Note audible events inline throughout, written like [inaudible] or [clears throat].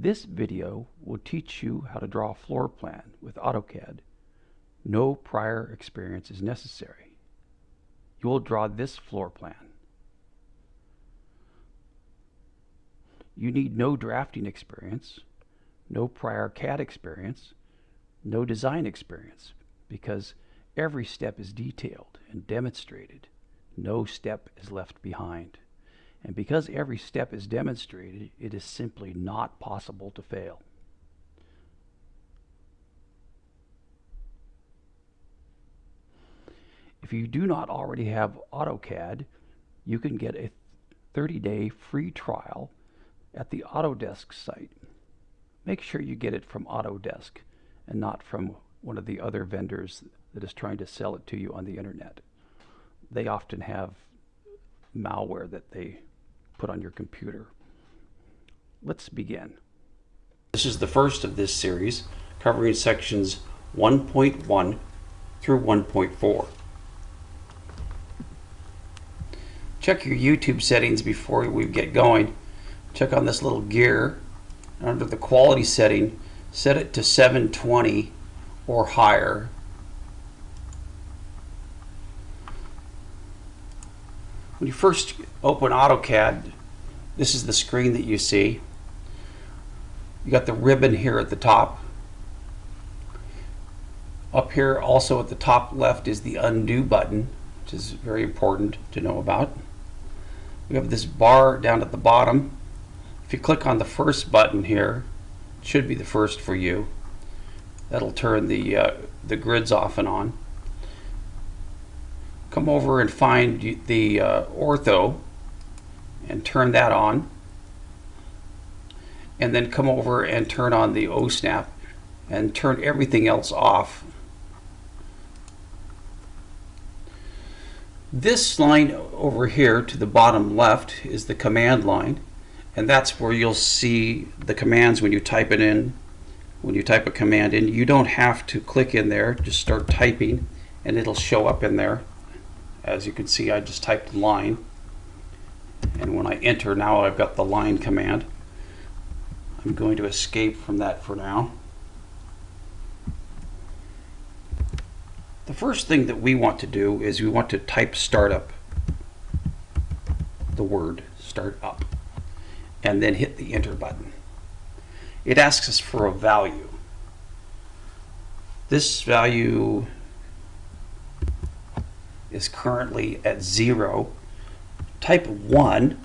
This video will teach you how to draw a floor plan with AutoCAD. No prior experience is necessary. You will draw this floor plan. You need no drafting experience, no prior CAD experience, no design experience, because every step is detailed and demonstrated. No step is left behind. And because every step is demonstrated, it is simply not possible to fail. If you do not already have AutoCAD, you can get a 30-day free trial at the Autodesk site. Make sure you get it from Autodesk and not from one of the other vendors that is trying to sell it to you on the internet. They often have malware that they put on your computer. Let's begin. This is the first of this series covering sections 1.1 through 1.4. Check your YouTube settings before we get going. Check on this little gear. Under the quality setting, set it to 720 or higher. When you first open AutoCAD, this is the screen that you see. You got the ribbon here at the top. Up here also at the top left is the undo button, which is very important to know about. We have this bar down at the bottom. If you click on the first button here, it should be the first for you. That'll turn the, uh, the grids off and on. Come over and find the uh, ortho and turn that on. And then come over and turn on the OSNAP and turn everything else off. This line over here to the bottom left is the command line and that's where you'll see the commands when you type it in. When you type a command in, you don't have to click in there, just start typing and it'll show up in there. As you can see, I just typed line and when I enter now I've got the line command. I'm going to escape from that for now. The first thing that we want to do is we want to type startup, the word start up, and then hit the enter button. It asks us for a value. This value is currently at zero type 1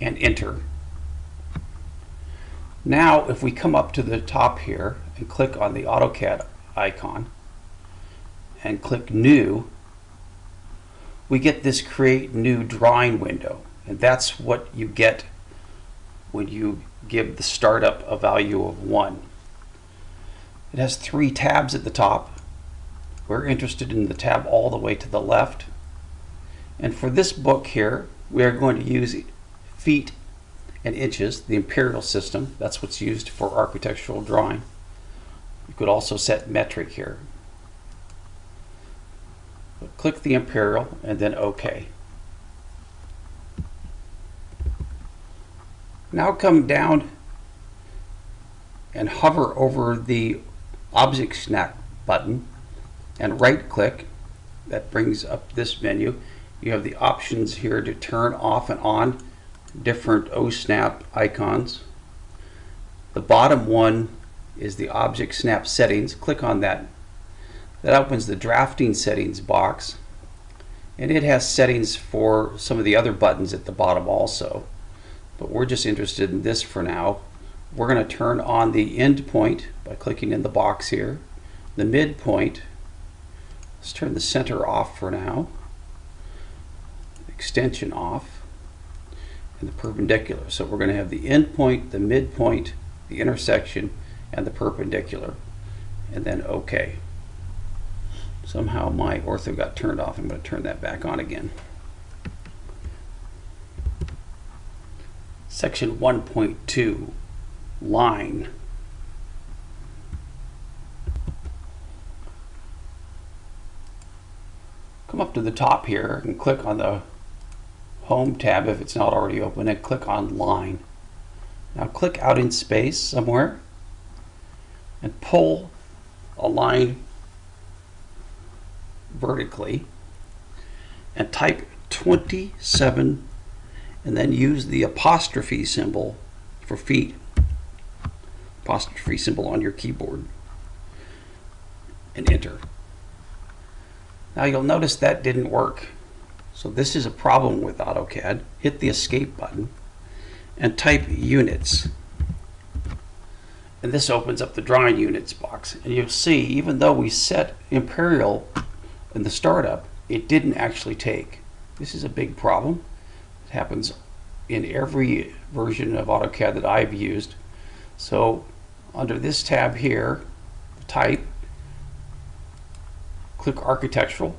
and enter. Now if we come up to the top here and click on the AutoCAD icon and click new, we get this create new drawing window and that's what you get when you give the startup a value of 1. It has three tabs at the top. We're interested in the tab all the way to the left and for this book here, we are going to use feet and inches, the imperial system. That's what's used for architectural drawing. You could also set metric here. Click the imperial and then OK. Now come down and hover over the object snap button and right click. That brings up this menu you have the options here to turn off and on different OSNAP icons. The bottom one is the object snap settings. Click on that. That opens the drafting settings box and it has settings for some of the other buttons at the bottom also. But we're just interested in this for now. We're going to turn on the end point by clicking in the box here. The midpoint. Let's turn the center off for now extension off and the perpendicular. So we're going to have the endpoint, the midpoint, the intersection, and the perpendicular, and then OK. Somehow my ortho got turned off. I'm going to turn that back on again. Section 1.2, line. Come up to the top here and click on the Home tab if it's not already open and click on Line. Now click out in space somewhere and pull a line vertically and type 27 and then use the apostrophe symbol for feet. Apostrophe symbol on your keyboard and enter. Now you'll notice that didn't work. So this is a problem with AutoCAD. Hit the escape button and type units. And this opens up the drawing units box. And you'll see, even though we set Imperial in the startup, it didn't actually take. This is a big problem. It happens in every version of AutoCAD that I've used. So under this tab here, type, click architectural,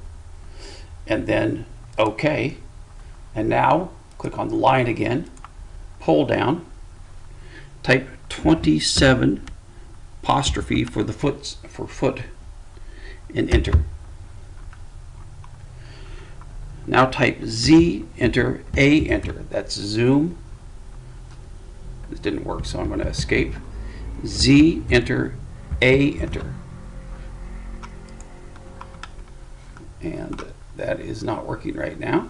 and then OK. And now click on the line again, pull down, type 27 apostrophe for the foot for foot and enter. Now type Z, enter, A, enter. That's zoom. This didn't work, so I'm going to escape. Z, enter, A, enter. And that is not working right now.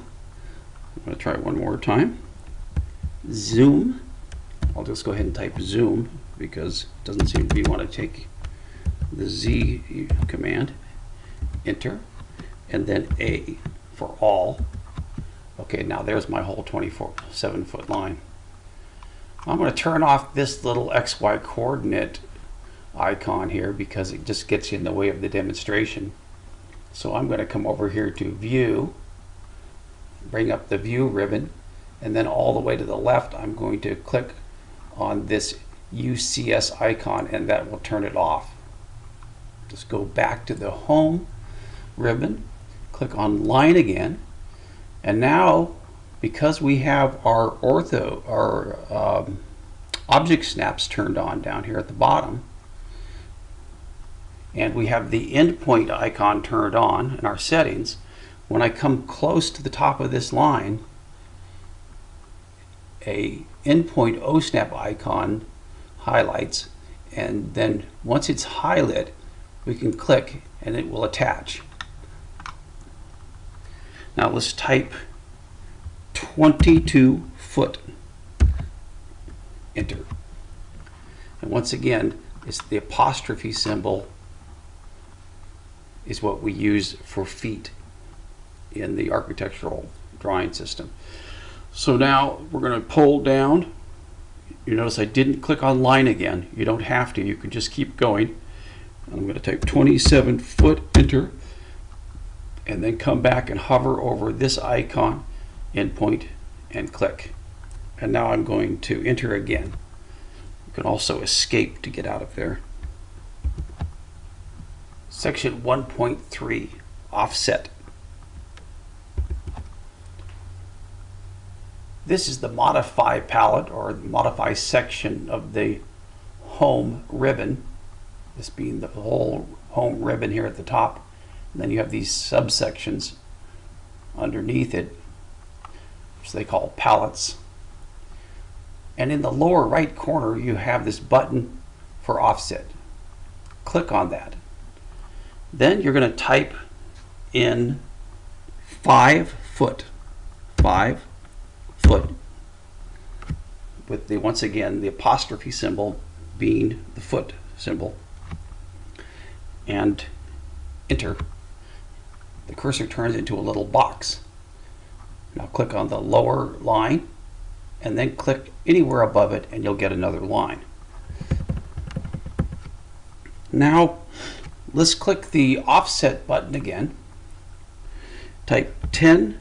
I'm going to try one more time. Zoom. I'll just go ahead and type zoom because it doesn't seem to be want to take the Z command. Enter. And then A for all. Okay, now there's my whole 24, 7 foot line. I'm going to turn off this little XY coordinate icon here because it just gets in the way of the demonstration. So I'm going to come over here to view, bring up the view ribbon, and then all the way to the left I'm going to click on this UCS icon and that will turn it off. Just go back to the home ribbon click on line again and now because we have our ortho our um, object snaps turned on down here at the bottom and we have the endpoint icon turned on in our settings when I come close to the top of this line a endpoint OSNAP icon highlights and then once it's highlighted we can click and it will attach now let's type 22 foot. Enter. And once again, it's the apostrophe symbol is what we use for feet in the architectural drawing system. So now we're going to pull down. You notice I didn't click on line again. You don't have to. You can just keep going. I'm going to type 27 foot, enter and then come back and hover over this icon endpoint and click and now I'm going to enter again you can also escape to get out of there section 1.3 offset this is the modify palette or modify section of the home ribbon this being the whole home ribbon here at the top and then you have these subsections underneath it, which they call palettes. And in the lower right corner, you have this button for offset. Click on that. Then you're going to type in five foot, five foot, with the once again the apostrophe symbol being the foot symbol, and enter the cursor turns into a little box. Now click on the lower line and then click anywhere above it and you'll get another line. Now let's click the offset button again. Type 10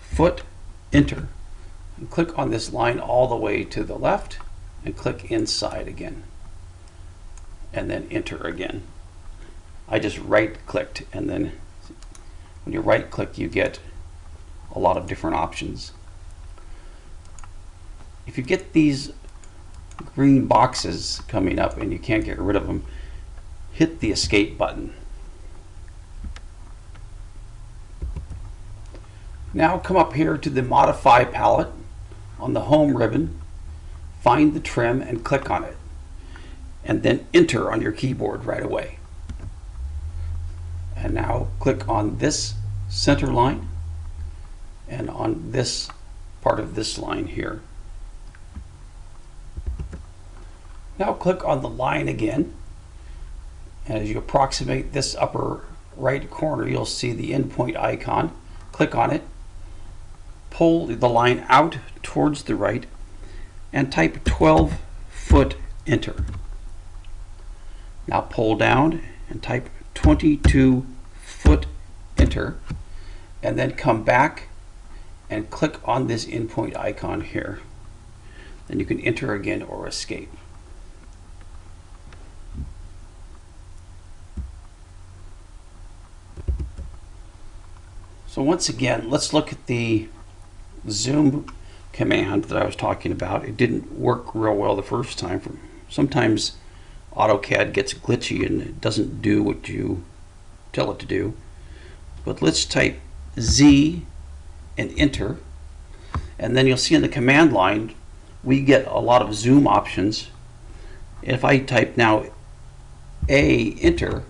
foot enter and click on this line all the way to the left and click inside again and then enter again. I just right clicked and then when you right click you get a lot of different options. If you get these green boxes coming up and you can't get rid of them, hit the escape button. Now come up here to the modify palette on the home ribbon, find the trim and click on it. And then enter on your keyboard right away. And now click on this center line and on this part of this line here. Now click on the line again. And as you approximate this upper right corner, you'll see the endpoint icon. Click on it. Pull the line out towards the right and type 12 foot enter. Now pull down and type 22 foot enter and then come back and click on this endpoint icon here. Then you can enter again or escape. So once again, let's look at the zoom command that I was talking about. It didn't work real well the first time. Sometimes AutoCAD gets glitchy and it doesn't do what you tell it to do. But let's type Z and enter. And then you'll see in the command line, we get a lot of zoom options. If I type now A enter,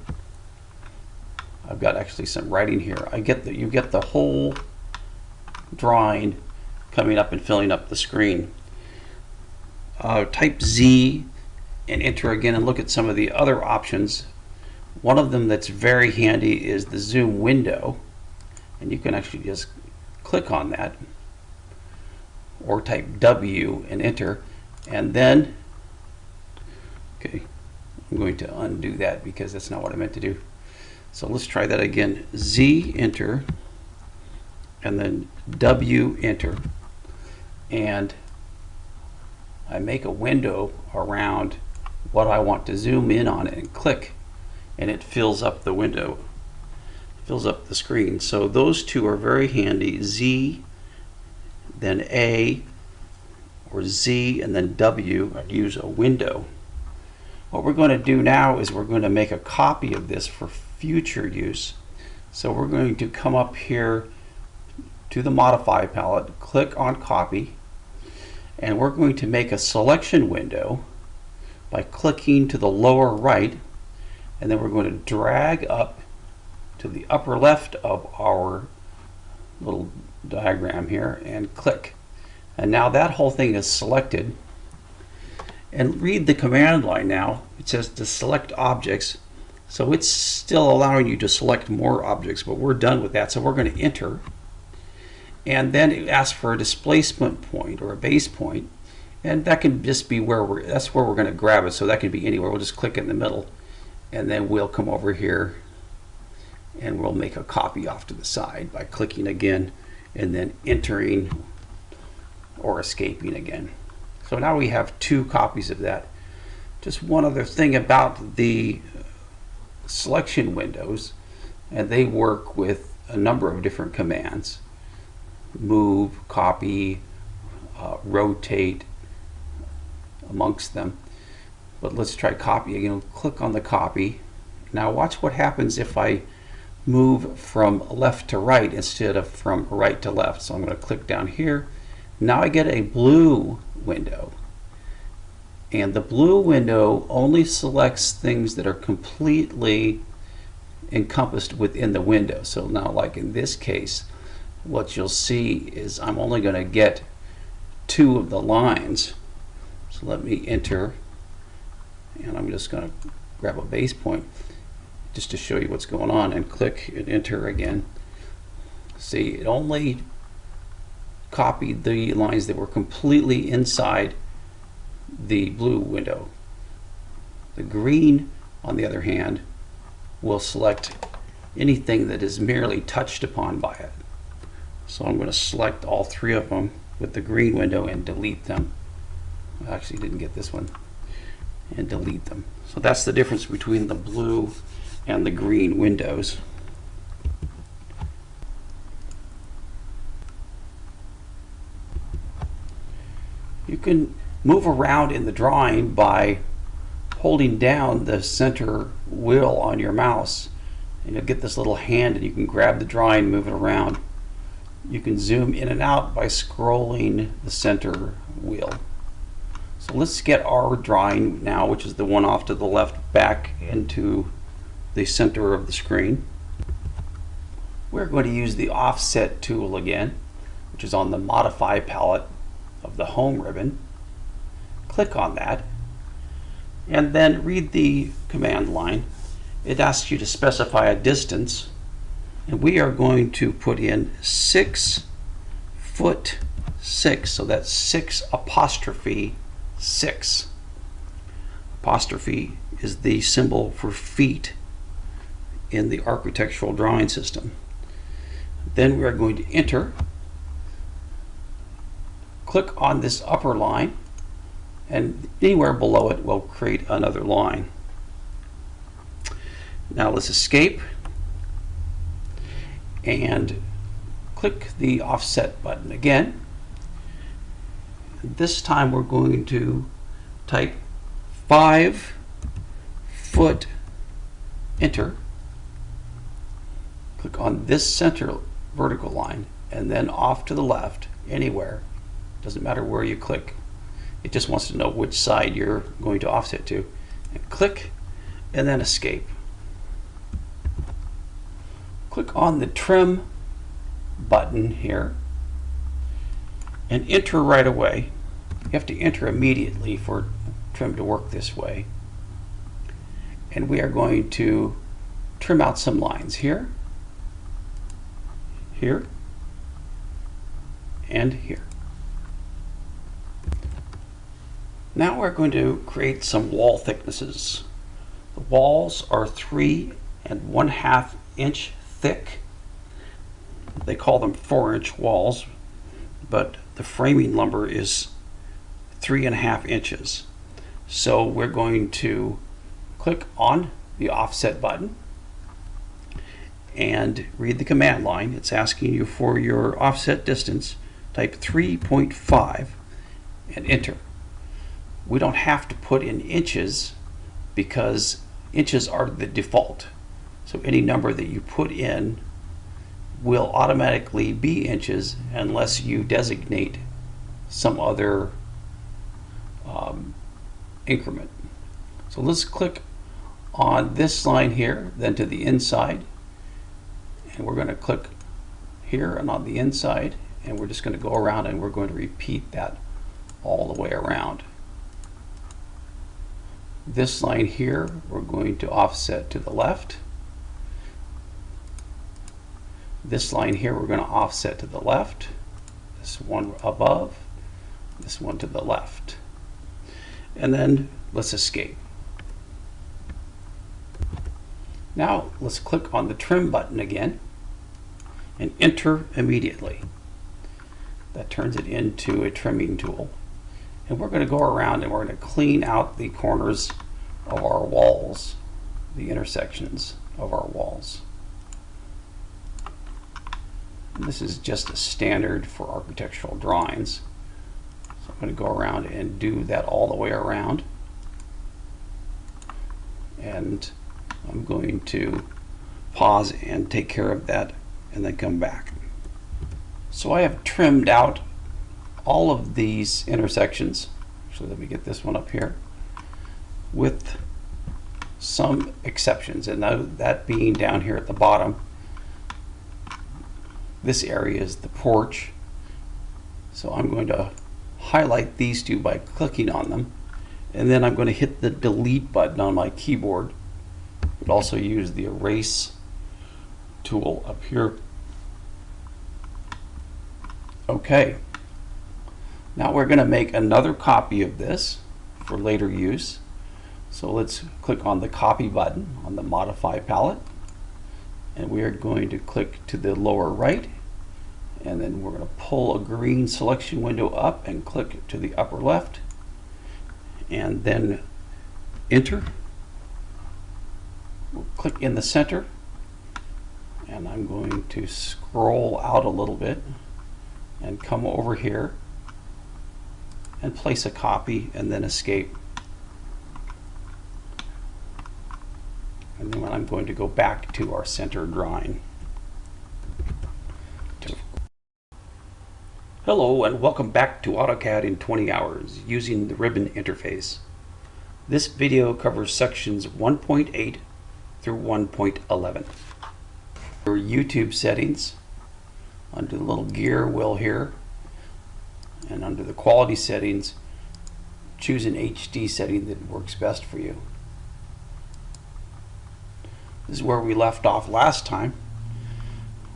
I've got actually some writing here. I get that you get the whole drawing coming up and filling up the screen. Uh, type Z and enter again and look at some of the other options. One of them that's very handy is the zoom window and you can actually just click on that or type W and enter and then okay I'm going to undo that because that's not what I meant to do so let's try that again. Z enter and then W enter. And I make a window around what I want to zoom in on and click and it fills up the window fills up the screen so those two are very handy Z then A or Z and then W I'd use a window what we're going to do now is we're going to make a copy of this for future use. So we're going to come up here to the modify palette, click on copy, and we're going to make a selection window by clicking to the lower right, and then we're going to drag up to the upper left of our little diagram here and click. And now that whole thing is selected. And read the command line now. It says to select objects so it's still allowing you to select more objects, but we're done with that. So we're going to enter. And then it asks for a displacement point or a base point. And that can just be where we're, that's where we're going to grab it. So that can be anywhere. We'll just click in the middle. And then we'll come over here and we'll make a copy off to the side by clicking again and then entering or escaping again. So now we have two copies of that. Just one other thing about the selection windows and they work with a number of different commands. Move copy uh, rotate amongst them. But let's try copy again. Click on the copy. Now watch what happens if I move from left to right instead of from right to left. So I'm going to click down here. Now I get a blue window and the blue window only selects things that are completely encompassed within the window. So now like in this case, what you'll see is I'm only going to get two of the lines. So let me enter and I'm just going to grab a base point just to show you what's going on and click and enter again. See, it only copied the lines that were completely inside the blue window. The green, on the other hand, will select anything that is merely touched upon by it. So I'm going to select all three of them with the green window and delete them. I actually didn't get this one. And delete them. So that's the difference between the blue and the green windows. You can move around in the drawing by holding down the center wheel on your mouse and you'll get this little hand and you can grab the drawing and move it around you can zoom in and out by scrolling the center wheel So let's get our drawing now, which is the one off to the left, back into the center of the screen. We're going to use the offset tool again, which is on the modify palette of the home ribbon. Click on that and then read the command line. It asks you to specify a distance and we are going to put in six foot six, so that's six apostrophe six. Apostrophe is the symbol for feet in the architectural drawing system. Then we are going to enter, click on this upper line, and anywhere below it will create another line. Now let's escape and click the offset button again. This time we're going to type five foot enter. Click on this center vertical line and then off to the left anywhere. Doesn't matter where you click. It just wants to know which side you're going to offset to. And click and then escape click on the trim button here and enter right away. You have to enter immediately for trim to work this way. And we are going to trim out some lines here, here, and here. Now we're going to create some wall thicknesses. The walls are three and one half inch thick. They call them four inch walls, but the framing lumber is three and a half inches. So we're going to click on the offset button and read the command line. It's asking you for your offset distance. Type 3.5 and enter. We don't have to put in inches because inches are the default. So any number that you put in will automatically be inches unless you designate some other um, increment. So let's click on this line here, then to the inside. And we're going to click here and on the inside. And we're just going to go around and we're going to repeat that all the way around. This line here, we're going to offset to the left. This line here we're going to offset to the left, this one above, this one to the left. And then let's escape. Now let's click on the trim button again and enter immediately. That turns it into a trimming tool. And we're going to go around and we're going to clean out the corners of our walls, the intersections of our walls. This is just a standard for architectural drawings. So I'm going to go around and do that all the way around. And I'm going to pause and take care of that and then come back. So I have trimmed out all of these intersections. Actually, let me get this one up here with some exceptions, and that, that being down here at the bottom this area is the porch. So I'm going to highlight these two by clicking on them. And then I'm going to hit the delete button on my keyboard. I could also use the erase tool up here. Okay. Now we're going to make another copy of this for later use. So let's click on the copy button on the modify palette. And we are going to click to the lower right. And then we're going to pull a green selection window up and click to the upper left. And then enter. We'll click in the center. And I'm going to scroll out a little bit and come over here and place a copy and then escape and then I'm going to go back to our center drawing. Hello and welcome back to AutoCAD in 20 hours using the ribbon interface. This video covers sections 1.8 through 1.11. Your YouTube settings, under the little gear wheel here, and under the quality settings, choose an HD setting that works best for you. This is where we left off last time.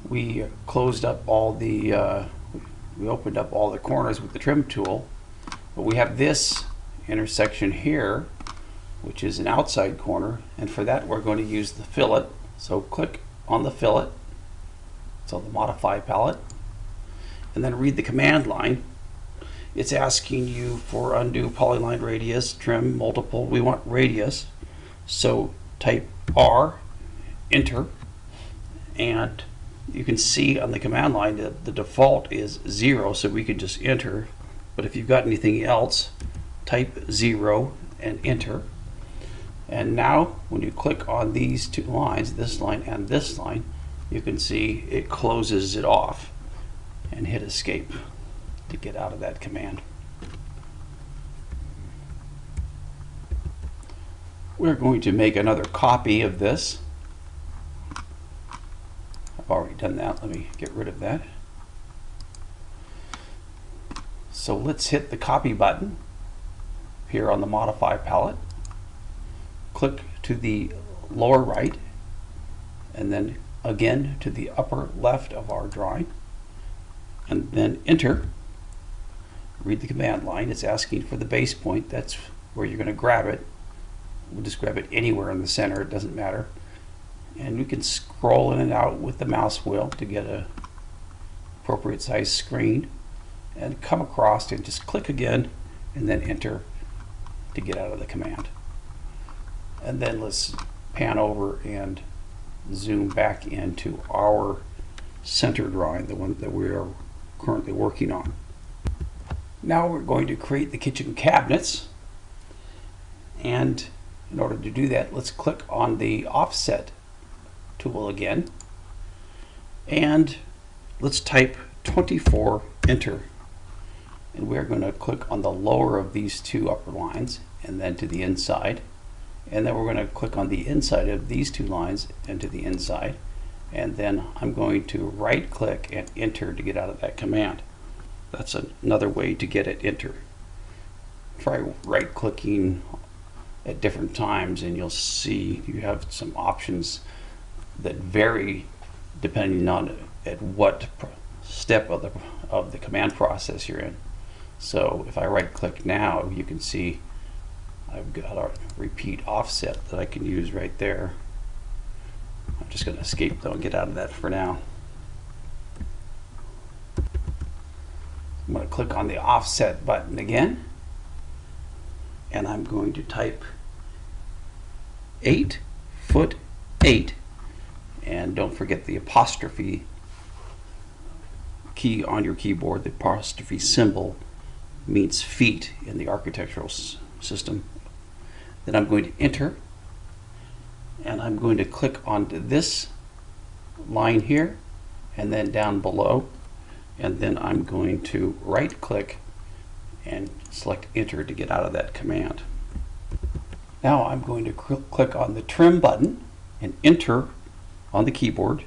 We closed up all the, uh, we opened up all the corners with the trim tool, but we have this intersection here, which is an outside corner, and for that we're going to use the fillet. So click on the fillet, it's on the modify palette, and then read the command line. It's asking you for undo polyline radius, trim multiple. We want radius, so type R enter and you can see on the command line that the default is zero so we can just enter. But if you've got anything else type zero and enter. And now when you click on these two lines this line and this line you can see it closes it off and hit escape to get out of that command we're going to make another copy of this I've already done that. Let me get rid of that. So let's hit the copy button here on the modify palette. Click to the lower right and then again to the upper left of our drawing and then enter. Read the command line. It's asking for the base point. That's where you're going to grab it. We'll just grab it anywhere in the center. It doesn't matter and you can scroll in and out with the mouse wheel to get a appropriate size screen and come across and just click again and then enter to get out of the command and then let's pan over and zoom back into our center drawing the one that we are currently working on now we're going to create the kitchen cabinets and in order to do that let's click on the offset tool again. And let's type 24, enter. And we're going to click on the lower of these two upper lines and then to the inside. And then we're going to click on the inside of these two lines and to the inside. And then I'm going to right click and enter to get out of that command. That's another way to get it enter. Try right clicking at different times and you'll see you have some options that vary depending on at what step of the of the command process you're in. So if I right click now, you can see I've got a repeat offset that I can use right there. I'm just going to escape though and get out of that for now. I'm going to click on the offset button again and I'm going to type 8 foot 8 and don't forget the apostrophe key on your keyboard. The apostrophe symbol means feet in the architectural system. Then I'm going to enter and I'm going to click on this line here and then down below and then I'm going to right click and select enter to get out of that command. Now I'm going to click on the trim button and enter on the keyboard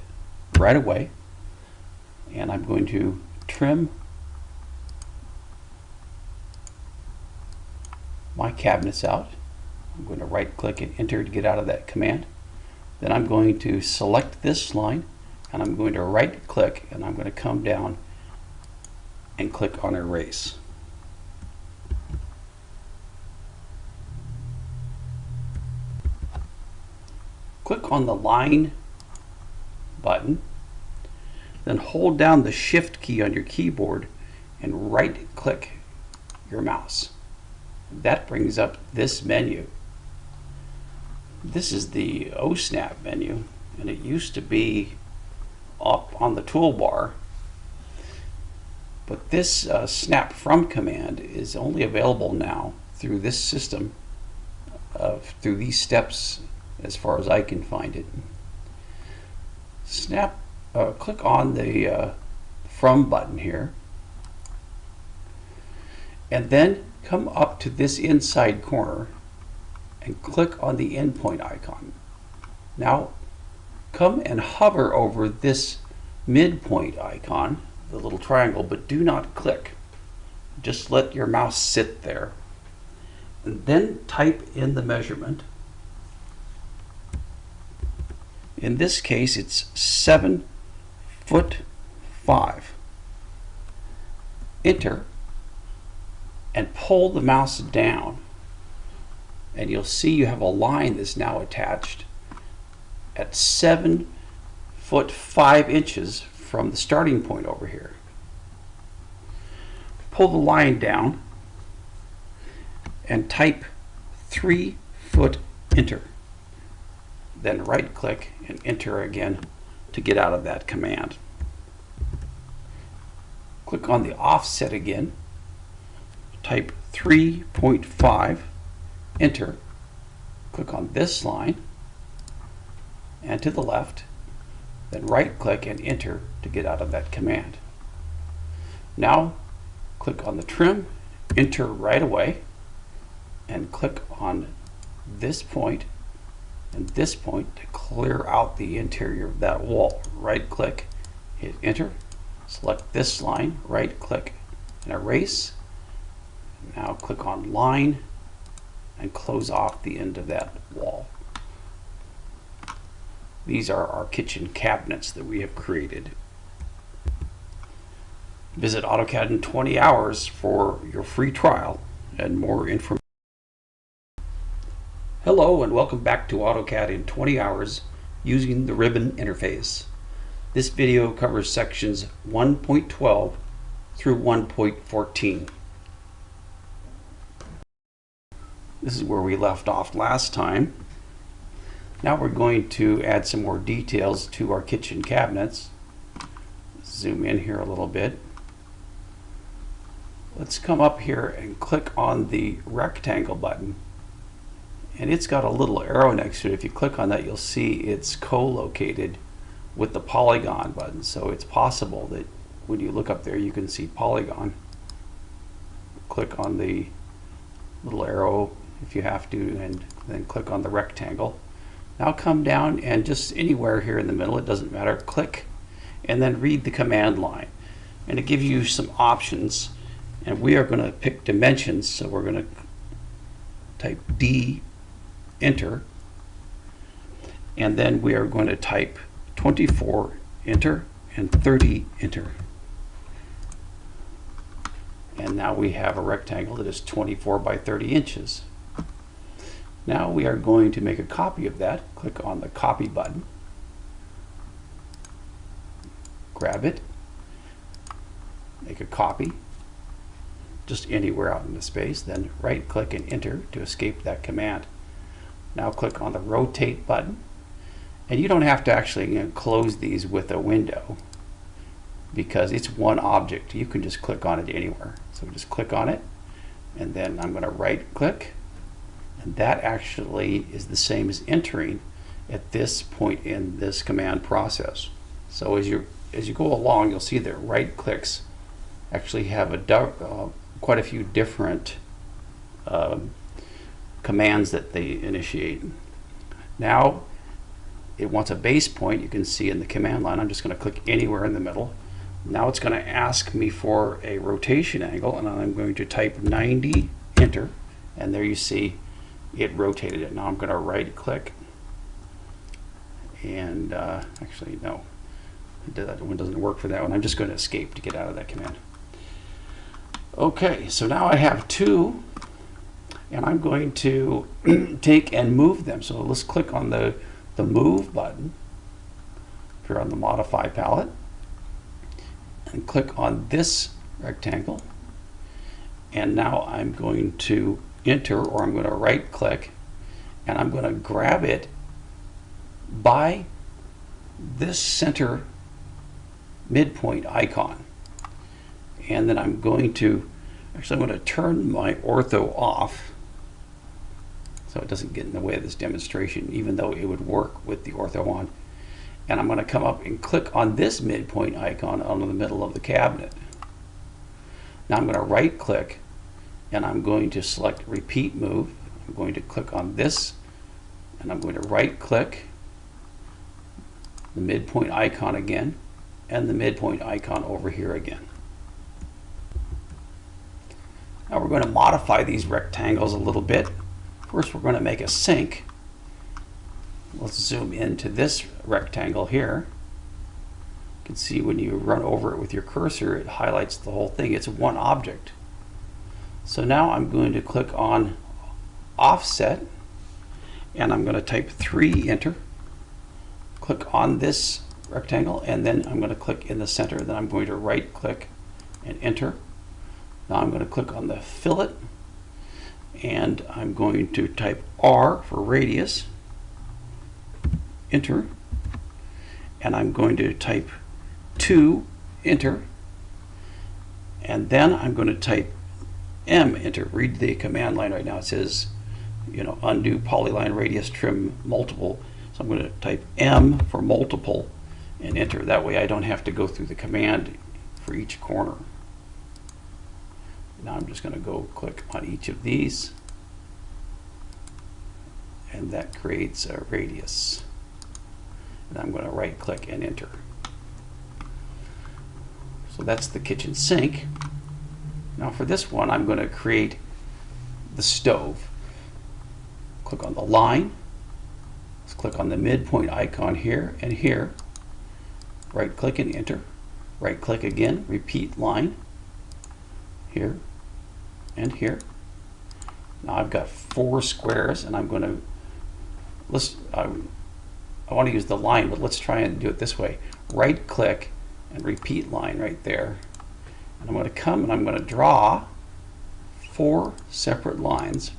right away and I'm going to trim my cabinets out. I'm going to right click and enter to get out of that command. Then I'm going to select this line and I'm going to right click and I'm going to come down and click on erase. Click on the line button, then hold down the shift key on your keyboard and right click your mouse. That brings up this menu. This is the OSNAP menu and it used to be up on the toolbar but this uh, snap from command is only available now through this system of through these steps as far as I can find it. Snap, uh, click on the uh, From button here, and then come up to this inside corner and click on the endpoint icon. Now come and hover over this midpoint icon, the little triangle, but do not click. Just let your mouse sit there. And then type in the measurement. In this case, it's seven foot five. Enter and pull the mouse down and you'll see you have a line that's now attached at seven foot five inches from the starting point over here. Pull the line down and type three foot enter. Then right click and enter again to get out of that command. Click on the offset again, type 3.5, enter, click on this line and to the left, then right click and enter to get out of that command. Now click on the trim, enter right away, and click on this point and this point to clear out the interior of that wall. Right click, hit enter, select this line, right click and erase. Now click on line and close off the end of that wall. These are our kitchen cabinets that we have created. Visit AutoCAD in 20 hours for your free trial and more information. Hello and welcome back to AutoCAD in 20 hours using the ribbon interface. This video covers sections 1.12 through 1.14. This is where we left off last time. Now we're going to add some more details to our kitchen cabinets. Zoom in here a little bit. Let's come up here and click on the rectangle button. And it's got a little arrow next to it. If you click on that, you'll see it's co-located with the polygon button. So it's possible that when you look up there, you can see polygon. Click on the little arrow if you have to, and then click on the rectangle. Now come down and just anywhere here in the middle, it doesn't matter, click and then read the command line. And it gives you some options. And we are going to pick dimensions, so we're going to type D, enter. And then we are going to type 24 enter and 30 enter. And now we have a rectangle that is 24 by 30 inches. Now we are going to make a copy of that. Click on the copy button. Grab it. Make a copy. Just anywhere out in the space. Then right click and enter to escape that command. Now click on the rotate button and you don't have to actually you know, close these with a window because it's one object. You can just click on it anywhere. So just click on it and then I'm going to right click and that actually is the same as entering at this point in this command process. So as you as you go along you'll see that right clicks actually have a uh, quite a few different um, commands that they initiate. Now it wants a base point you can see in the command line I'm just going to click anywhere in the middle. Now it's going to ask me for a rotation angle and I'm going to type 90 enter and there you see it rotated it. Now I'm going to right click and uh, actually no. That one doesn't work for that one. I'm just going to escape to get out of that command okay so now I have two and I'm going to [clears throat] take and move them so let's click on the the Move button here on the Modify palette and click on this rectangle. And now I'm going to enter or I'm going to right click and I'm going to grab it by this center midpoint icon. And then I'm going to, actually I'm going to turn my ortho off so it doesn't get in the way of this demonstration, even though it would work with the ortho on. And I'm going to come up and click on this midpoint icon on the middle of the cabinet. Now I'm going to right click and I'm going to select repeat move. I'm going to click on this and I'm going to right click the midpoint icon again and the midpoint icon over here again. Now we're going to modify these rectangles a little bit. First we're going to make a sink. Let's zoom into this rectangle here. You can see when you run over it with your cursor it highlights the whole thing. It's one object. So now I'm going to click on offset and I'm going to type 3 enter click on this rectangle and then I'm going to click in the center then I'm going to right click and enter now I'm going to click on the fillet and I'm going to type R for radius enter and I'm going to type 2 enter and then I'm going to type M enter read the command line right now it says you know undo polyline radius trim multiple so I'm going to type M for multiple and enter. That way I don't have to go through the command for each corner. Now I'm just going to go click on each of these and that creates a radius. And I'm going to right click and enter. So that's the kitchen sink. Now for this one I'm going to create the stove. Click on the line Let's click on the midpoint icon here and here. Right click and enter. Right click again, repeat line. Here and here. Now I've got four squares and I'm going to, let's, I, I want to use the line, but let's try and do it this way. Right click and repeat line right there. And I'm going to come and I'm going to draw four separate lines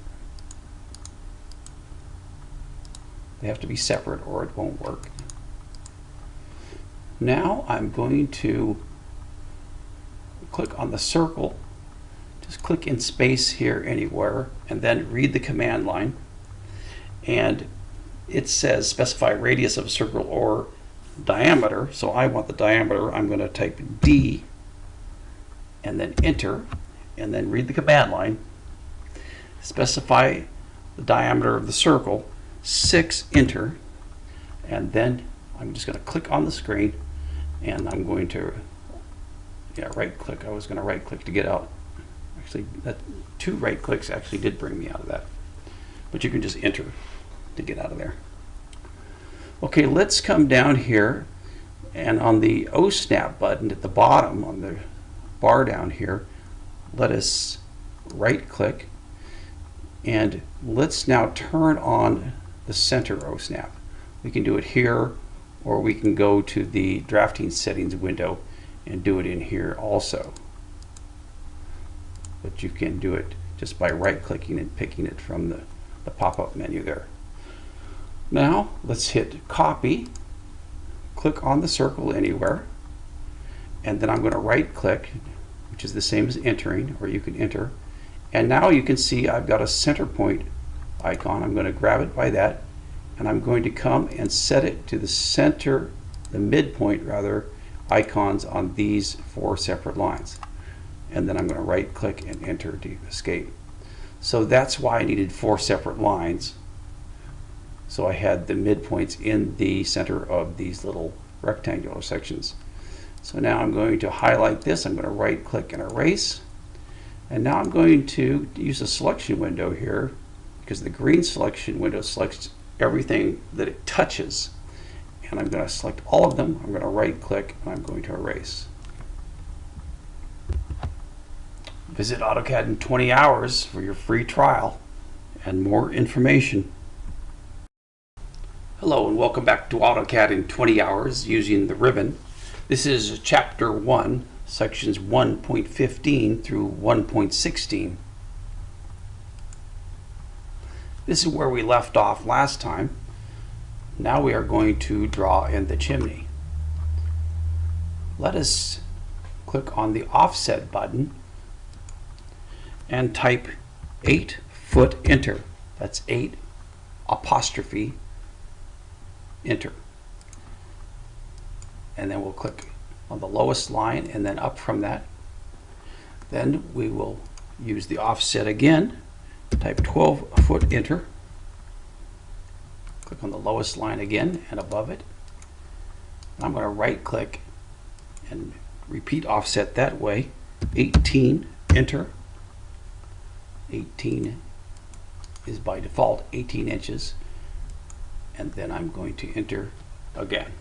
They have to be separate or it won't work. Now I'm going to click on the circle. Just click in space here anywhere and then read the command line. And it says specify radius of a circle or diameter. So I want the diameter. I'm going to type D and then enter and then read the command line. Specify the diameter of the circle 6 enter and then I'm just going to click on the screen and I'm going to yeah right click I was going to right click to get out actually that two right clicks actually did bring me out of that but you can just enter to get out of there okay let's come down here and on the O snap button at the bottom on the bar down here let us right click and let's now turn on the center OSNAP. We can do it here or we can go to the drafting settings window and do it in here also. But you can do it just by right clicking and picking it from the, the pop-up menu there. Now let's hit copy, click on the circle anywhere, and then I'm going to right click, which is the same as entering, or you can enter. And now you can see I've got a center point icon. I'm going to grab it by that and I'm going to come and set it to the center, the midpoint rather, icons on these four separate lines. And then I'm going to right click and enter to escape. So that's why I needed four separate lines. So I had the midpoints in the center of these little rectangular sections. So now I'm going to highlight this. I'm going to right click and erase. And now I'm going to use a selection window here because the green selection window selects everything that it touches. And I'm going to select all of them. I'm going to right click and I'm going to erase. Visit AutoCAD in 20 hours for your free trial and more information. Hello and welcome back to AutoCAD in 20 hours using the ribbon. This is chapter 1, sections 1.15 through 1.16. This is where we left off last time. Now we are going to draw in the chimney. Let us click on the offset button and type 8 foot enter. That's 8 apostrophe enter. And then we'll click on the lowest line and then up from that. Then we will use the offset again, type 12 foot enter. Click on the lowest line again and above it. I'm going to right click and repeat offset that way. 18 enter. 18 is by default 18 inches. And then I'm going to enter again.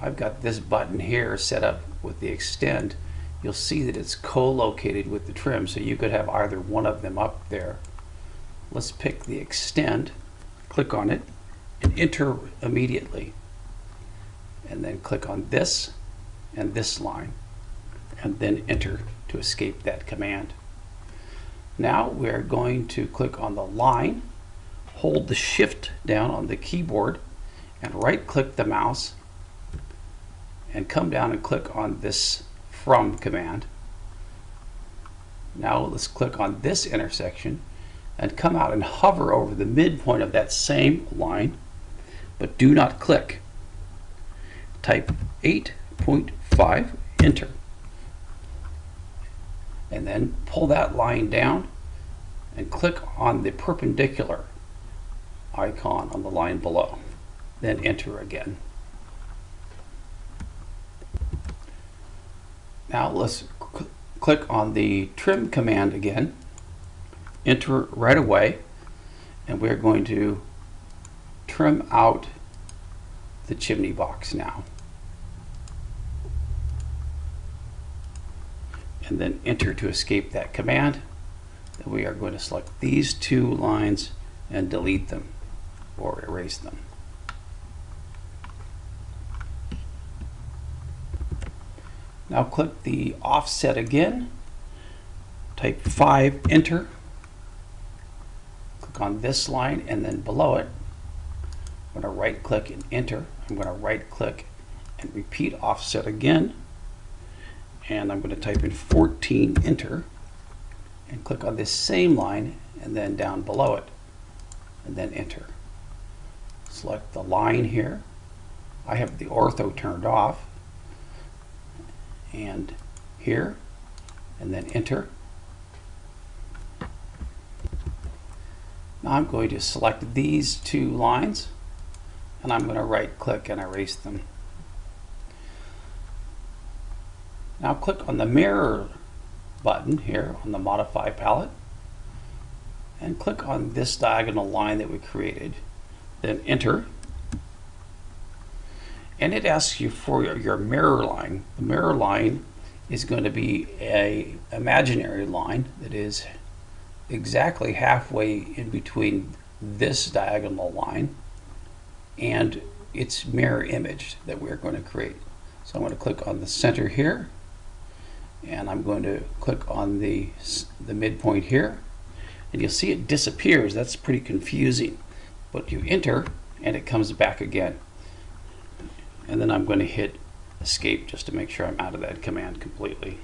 I've got this button here set up with the extend. You'll see that it's co-located with the trim, so you could have either one of them up there. Let's pick the extend, click on it, and enter immediately. And then click on this and this line, and then enter to escape that command. Now we're going to click on the line, hold the shift down on the keyboard, and right click the mouse and come down and click on this from command. Now let's click on this intersection and come out and hover over the midpoint of that same line, but do not click. Type 8.5, enter. And then pull that line down and click on the perpendicular icon on the line below. Then enter again. Now let's cl click on the trim command again, enter right away, and we're going to trim out the chimney box now. And then enter to escape that command. Then we are going to select these two lines and delete them or erase them. Now click the offset again, type 5, enter. Click on this line and then below it, I'm going to right click and enter. I'm going to right click and repeat offset again. And I'm going to type in 14, enter. And click on this same line and then down below it and then enter. Select the line here. I have the ortho turned off and here and then enter. Now I'm going to select these two lines and I'm going to right click and erase them. Now click on the mirror button here on the modify palette and click on this diagonal line that we created then enter and it asks you for your, your mirror line. The mirror line is going to be a imaginary line that is exactly halfway in between this diagonal line and its mirror image that we're going to create. So I'm going to click on the center here and I'm going to click on the, the midpoint here and you'll see it disappears. That's pretty confusing. But you enter and it comes back again and then I'm going to hit escape just to make sure I'm out of that command completely.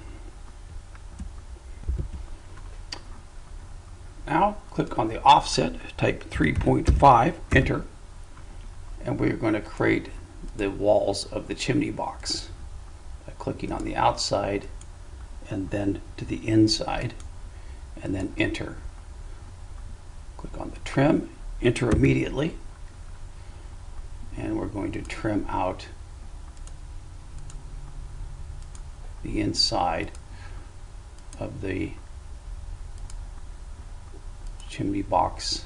Now click on the offset, type 3.5, enter, and we're going to create the walls of the chimney box by clicking on the outside and then to the inside and then enter. Click on the trim, enter immediately, and we're going to trim out the inside of the chimney box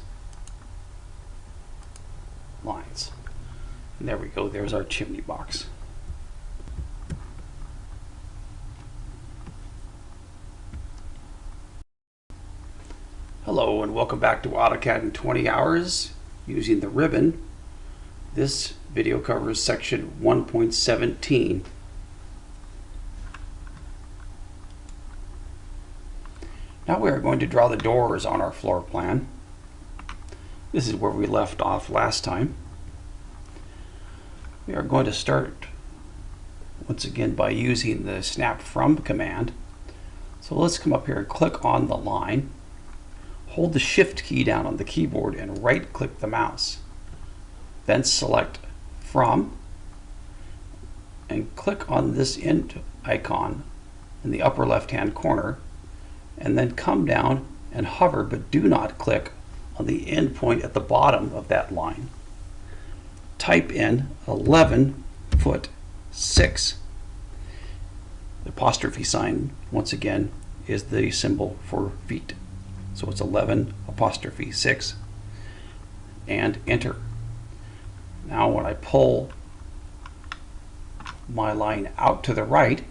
lines. And there we go, there's our chimney box. Hello and welcome back to AutoCAD in 20 hours using the ribbon. This video covers section 1.17 Now we are going to draw the doors on our floor plan. This is where we left off last time. We are going to start once again by using the snap from command. So let's come up here and click on the line. Hold the shift key down on the keyboard and right click the mouse. Then select from and click on this end icon in the upper left hand corner and then come down and hover, but do not click on the end point at the bottom of that line. Type in 11 foot 6. The apostrophe sign, once again, is the symbol for feet. So it's 11 apostrophe 6 and enter. Now when I pull my line out to the right,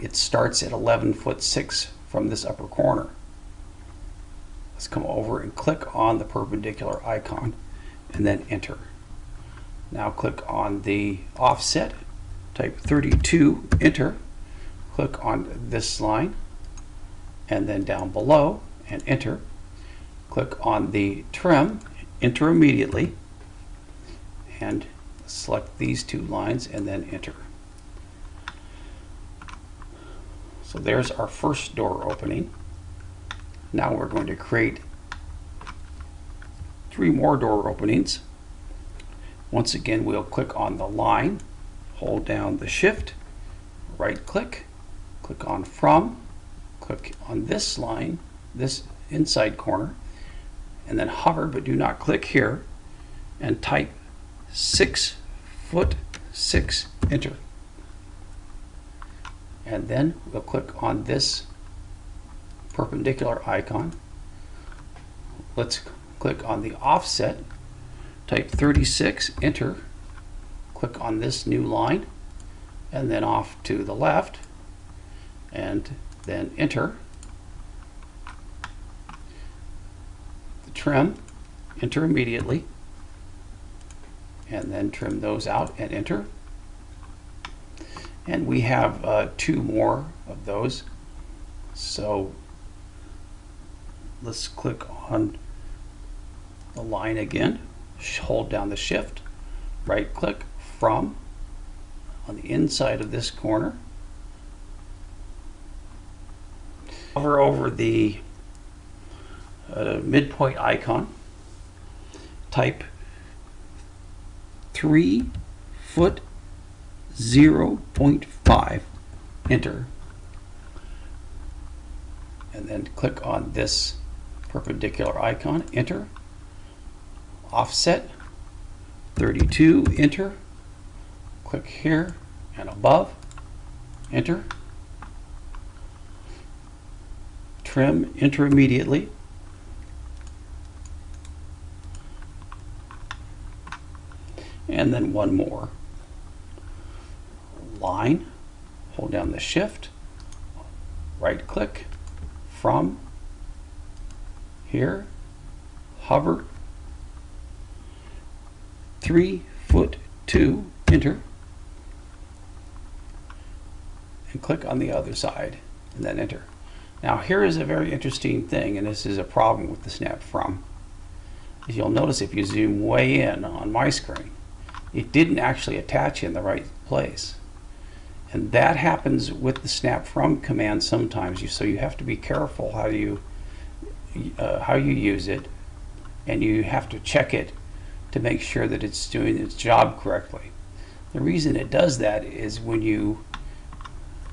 it starts at 11 foot 6 from this upper corner. Let's come over and click on the perpendicular icon and then enter. Now click on the offset, type 32, enter, click on this line and then down below and enter. Click on the trim, enter immediately and select these two lines and then enter. So there's our first door opening. Now we're going to create three more door openings. Once again, we'll click on the line, hold down the shift, right click, click on from, click on this line, this inside corner, and then hover, but do not click here, and type six foot six, enter. And then we'll click on this perpendicular icon. Let's click on the offset, type 36, enter, click on this new line, and then off to the left, and then enter. Trim, enter immediately, and then trim those out and enter. And we have uh, two more of those. So let's click on the line again, hold down the shift, right click from on the inside of this corner. Hover over the uh, midpoint icon, type 3 foot 0.5, enter, and then click on this perpendicular icon, enter, offset 32, enter, click here and above, enter, trim, enter immediately, and then one more. Line, hold down the shift, right click, from, here, hover, three foot two, enter, and click on the other side, and then enter. Now here is a very interesting thing, and this is a problem with the snap from. You'll notice if you zoom way in on my screen, it didn't actually attach in the right place. And that happens with the snap from command sometimes. So you have to be careful how you uh, how you use it, and you have to check it to make sure that it's doing its job correctly. The reason it does that is when you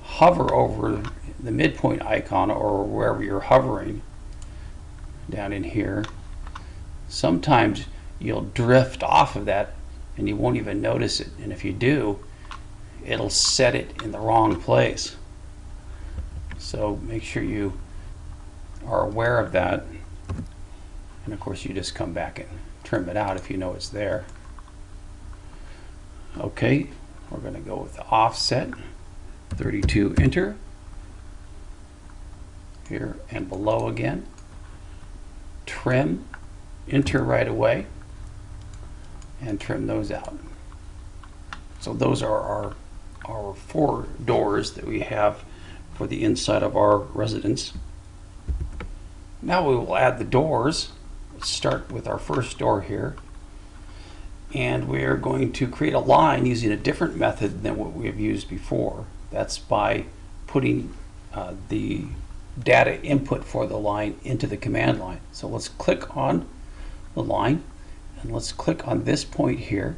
hover over the midpoint icon or wherever you're hovering down in here, sometimes you'll drift off of that and you won't even notice it. And if you do, it'll set it in the wrong place. So make sure you are aware of that. And of course, you just come back and trim it out if you know it's there. Okay, we're going to go with the offset 32 enter here and below again. Trim, enter right away and trim those out. So those are our, our four doors that we have for the inside of our residence. Now we will add the doors. Let's start with our first door here. And we are going to create a line using a different method than what we have used before. That's by putting uh, the data input for the line into the command line. So let's click on the line and let's click on this point here.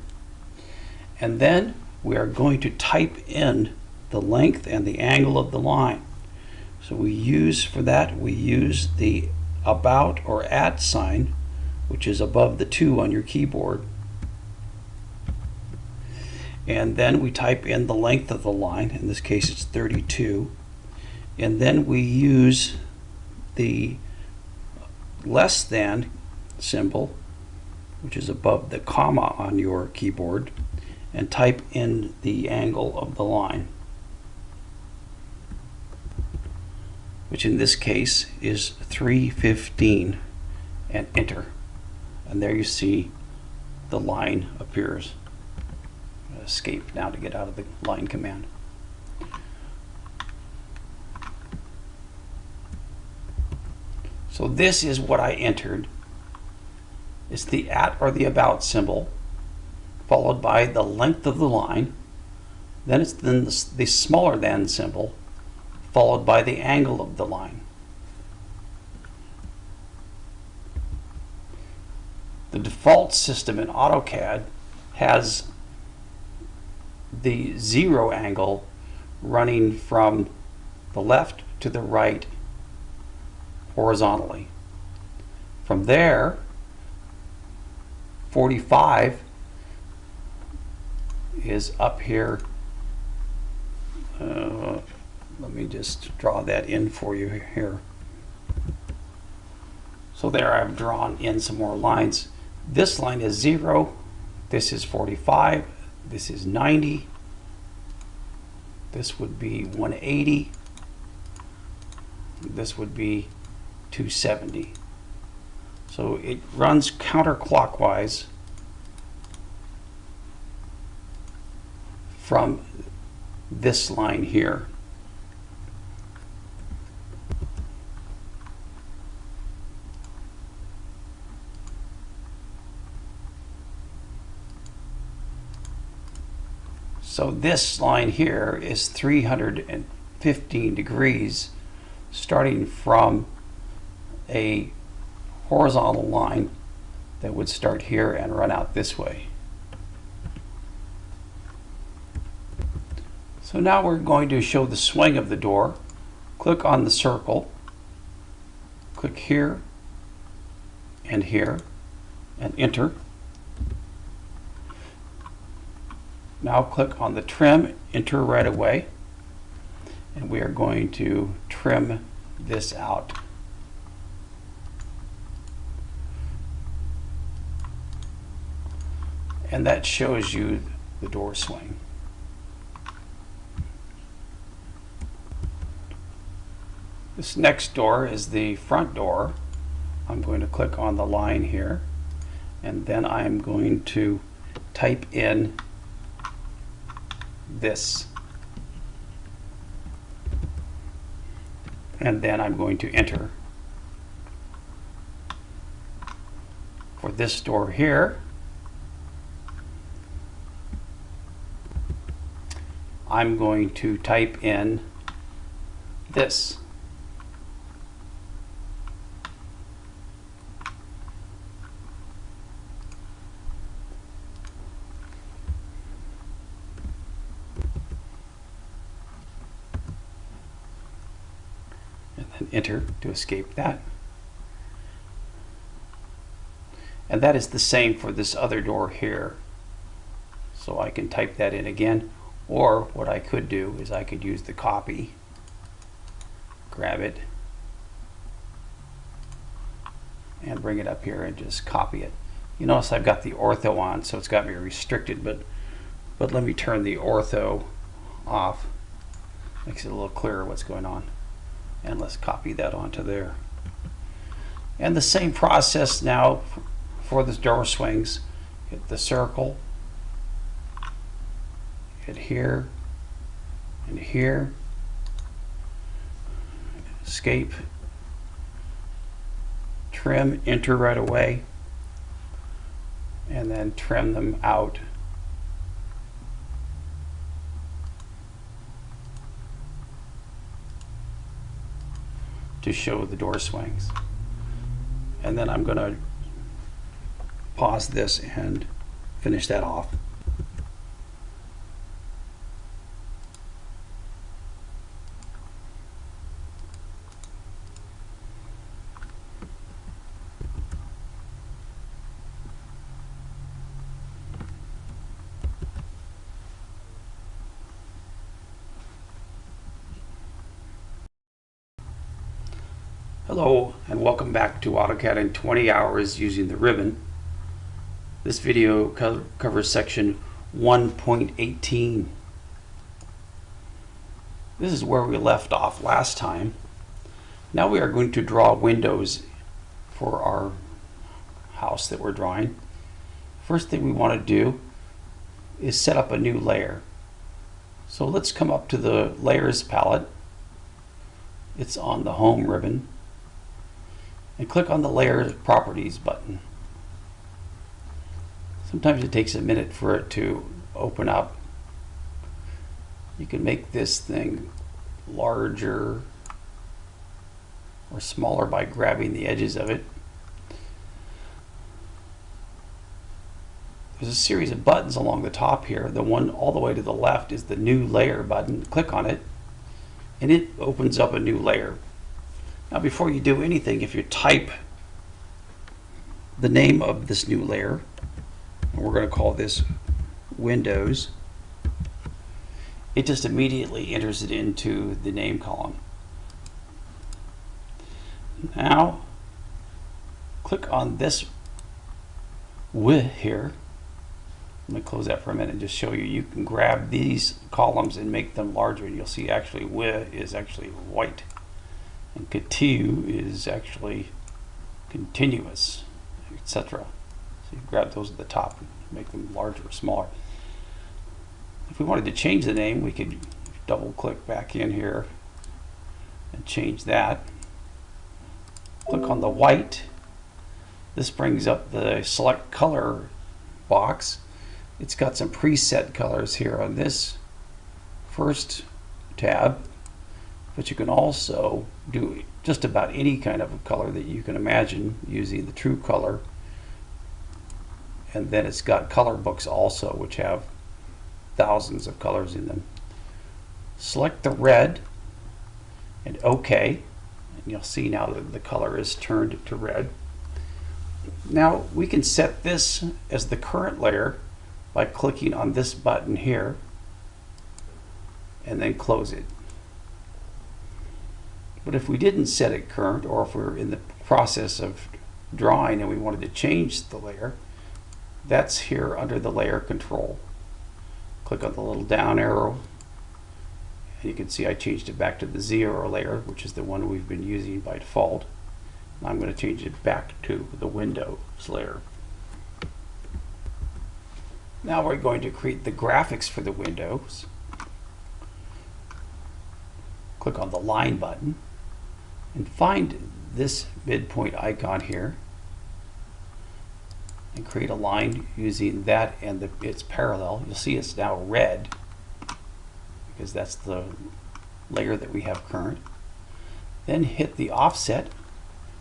And then we are going to type in the length and the angle of the line. So we use, for that, we use the about or at sign, which is above the 2 on your keyboard. And then we type in the length of the line, in this case it's 32. And then we use the less than symbol, which is above the comma on your keyboard, and type in the angle of the line. which in this case is 315 and enter. And there you see the line appears. Escape now to get out of the line command. So this is what I entered it's the at or the about symbol followed by the length of the line then it's then the, the smaller than symbol followed by the angle of the line. The default system in AutoCAD has the zero angle running from the left to the right horizontally. From there, 45 is up here uh, let me just draw that in for you here. So there I've drawn in some more lines. This line is 0, this is 45, this is 90, this would be 180, this would be 270. So it runs counterclockwise from this line here. So this line here is 315 degrees starting from a horizontal line that would start here and run out this way. So now we're going to show the swing of the door. Click on the circle, click here and here and enter. Now click on the trim, enter right away, and we are going to trim this out. And that shows you the door swing. This next door is the front door. I'm going to click on the line here and then I'm going to type in this. And then I'm going to enter. For this door here, I'm going to type in this. and then enter to escape that. And that is the same for this other door here. So I can type that in again. Or what I could do is I could use the copy, grab it, and bring it up here and just copy it. You notice I've got the ortho on, so it's got me restricted, but, but let me turn the ortho off. Makes it a little clearer what's going on and let's copy that onto there. And the same process now for the door swings. Hit the circle, here, and here, escape, trim, enter right away, and then trim them out to show the door swings. And then I'm going to pause this and finish that off. Hello and welcome back to AutoCAD in 20 hours using the ribbon. This video co covers section 1.18. This is where we left off last time. Now we are going to draw windows for our house that we're drawing. First thing we want to do is set up a new layer. So let's come up to the layers palette. It's on the home ribbon and click on the layer properties button. Sometimes it takes a minute for it to open up. You can make this thing larger or smaller by grabbing the edges of it. There's a series of buttons along the top here. The one all the way to the left is the new layer button. Click on it and it opens up a new layer. Now before you do anything, if you type the name of this new layer, and we're going to call this Windows, it just immediately enters it into the name column. Now, click on this W here. Let me close that for a minute and just show you. You can grab these columns and make them larger, and you'll see actually W is actually white. And continue is actually continuous, etc. So you grab those at the top and make them larger or smaller. If we wanted to change the name, we could double click back in here and change that. Click on the white. This brings up the select color box. It's got some preset colors here on this first tab but you can also do just about any kind of color that you can imagine using the true color. And then it's got color books also which have thousands of colors in them. Select the red and OK. And you'll see now that the color is turned to red. Now we can set this as the current layer by clicking on this button here and then close it but if we didn't set it current, or if we're in the process of drawing and we wanted to change the layer, that's here under the layer control. Click on the little down arrow, and you can see I changed it back to the zero layer, which is the one we've been using by default. I'm going to change it back to the Windows layer. Now we're going to create the graphics for the windows. Click on the line button and find this midpoint icon here and create a line using that and the, its parallel. You'll see it's now red because that's the layer that we have current. Then hit the offset,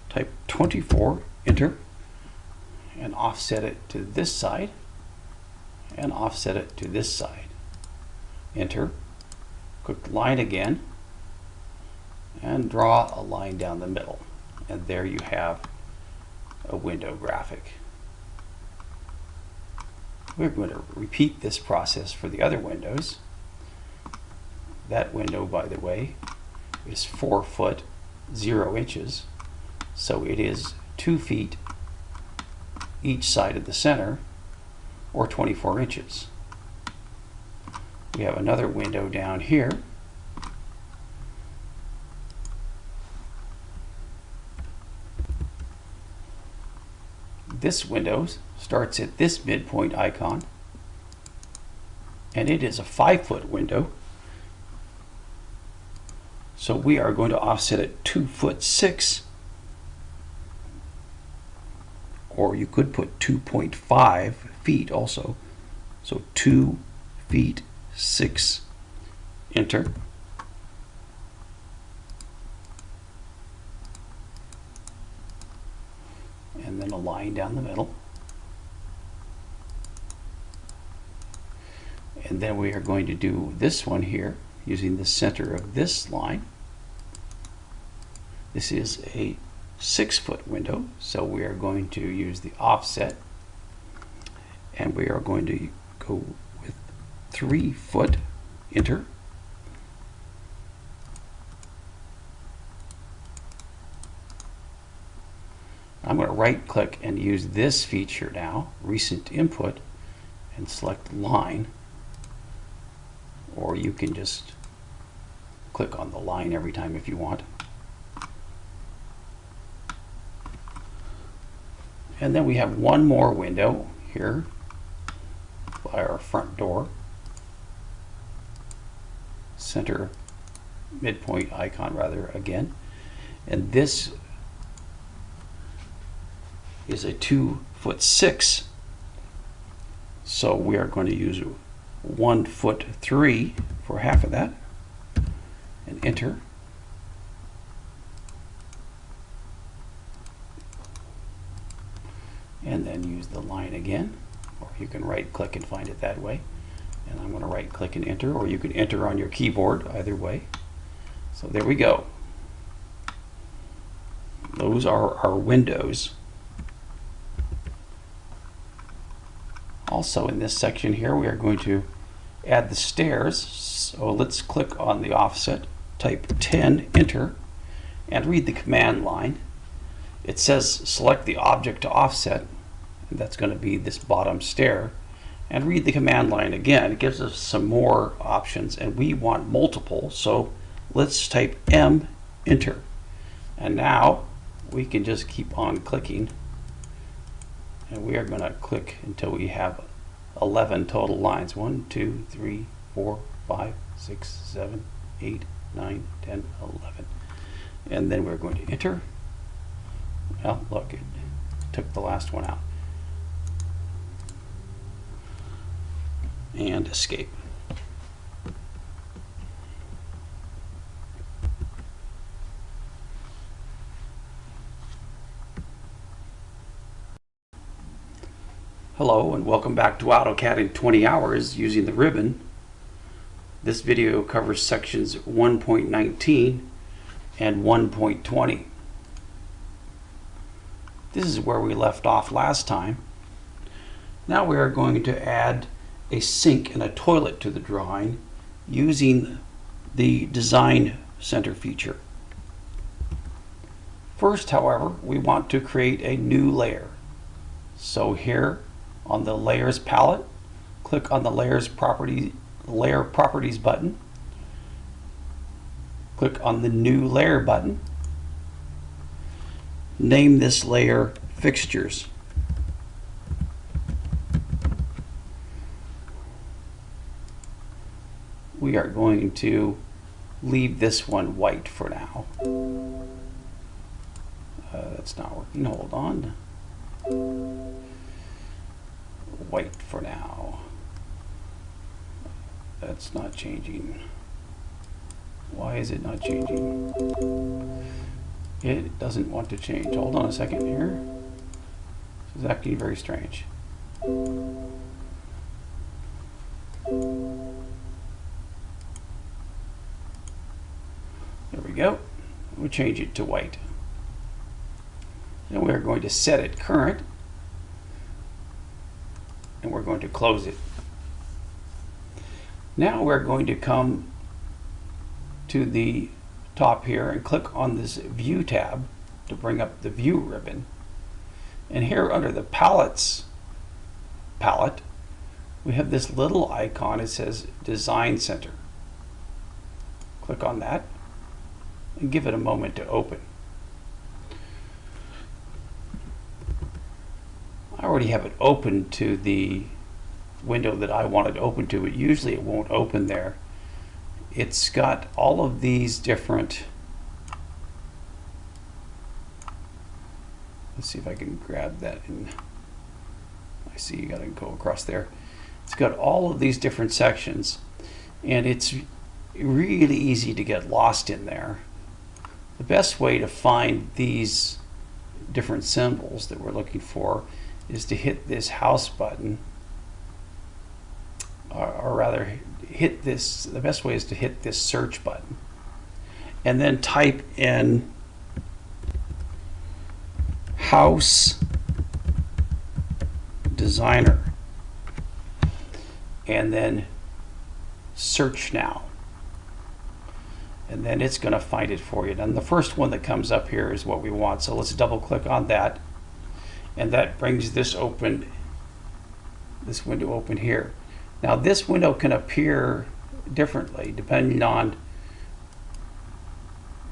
type 24, enter, and offset it to this side and offset it to this side. Enter, click line again, and draw a line down the middle. And there you have a window graphic. We're going to repeat this process for the other windows. That window, by the way, is 4 foot 0 inches. So it is 2 feet each side of the center, or 24 inches. We have another window down here this window starts at this midpoint icon and it is a five foot window. So we are going to offset it two foot six or you could put 2.5 feet also. So two feet six enter and then a line down the middle. And then we are going to do this one here using the center of this line. This is a six foot window, so we are going to use the offset and we are going to go with three foot, enter. Right click and use this feature now, recent input, and select line. Or you can just click on the line every time if you want. And then we have one more window here by our front door. Center midpoint icon rather again. And this is a two foot six. So we are going to use one foot three for half of that and enter. And then use the line again, or you can right click and find it that way. And I'm going to right click and enter, or you can enter on your keyboard, either way. So there we go. Those are our windows. Also in this section here, we are going to add the stairs. So let's click on the offset, type 10, enter, and read the command line. It says select the object to offset, and that's going to be this bottom stair. And read the command line again. It gives us some more options, and we want multiple, so let's type M, enter. And now we can just keep on clicking and we are going to click until we have 11 total lines. 1 2 3 4 5 6 7 8 9 10 11 and then we're going to enter. Well look it took the last one out. And escape Hello and welcome back to AutoCAD in 20 hours using the ribbon. This video covers sections 1.19 and 1.20. This is where we left off last time. Now we are going to add a sink and a toilet to the drawing using the Design Center feature. First, however, we want to create a new layer. So here on the layers palette, click on the layers property layer properties button. Click on the new layer button. Name this layer fixtures. We are going to leave this one white for now. Uh, that's not working. Hold on white for now. That's not changing. Why is it not changing? It doesn't want to change. Hold on a second here. This is acting very strange. There we go. We'll change it to white. Then we're going to set it current going to close it. Now we're going to come to the top here and click on this View tab to bring up the View ribbon. And here under the Palettes palette, we have this little icon. It says Design Center. Click on that and give it a moment to open. I already have it open to the window that I want it open to, but usually it won't open there. It's got all of these different let's see if I can grab that and I see you got to go across there. It's got all of these different sections and it's really easy to get lost in there. The best way to find these different symbols that we're looking for is to hit this house button or, or, rather hit this the best way is to hit this search button and then type in house designer and then search now. And then it's going to find it for you. And the first one that comes up here is what we want. So let's double click on that. And that brings this open, this window open here. Now this window can appear differently depending on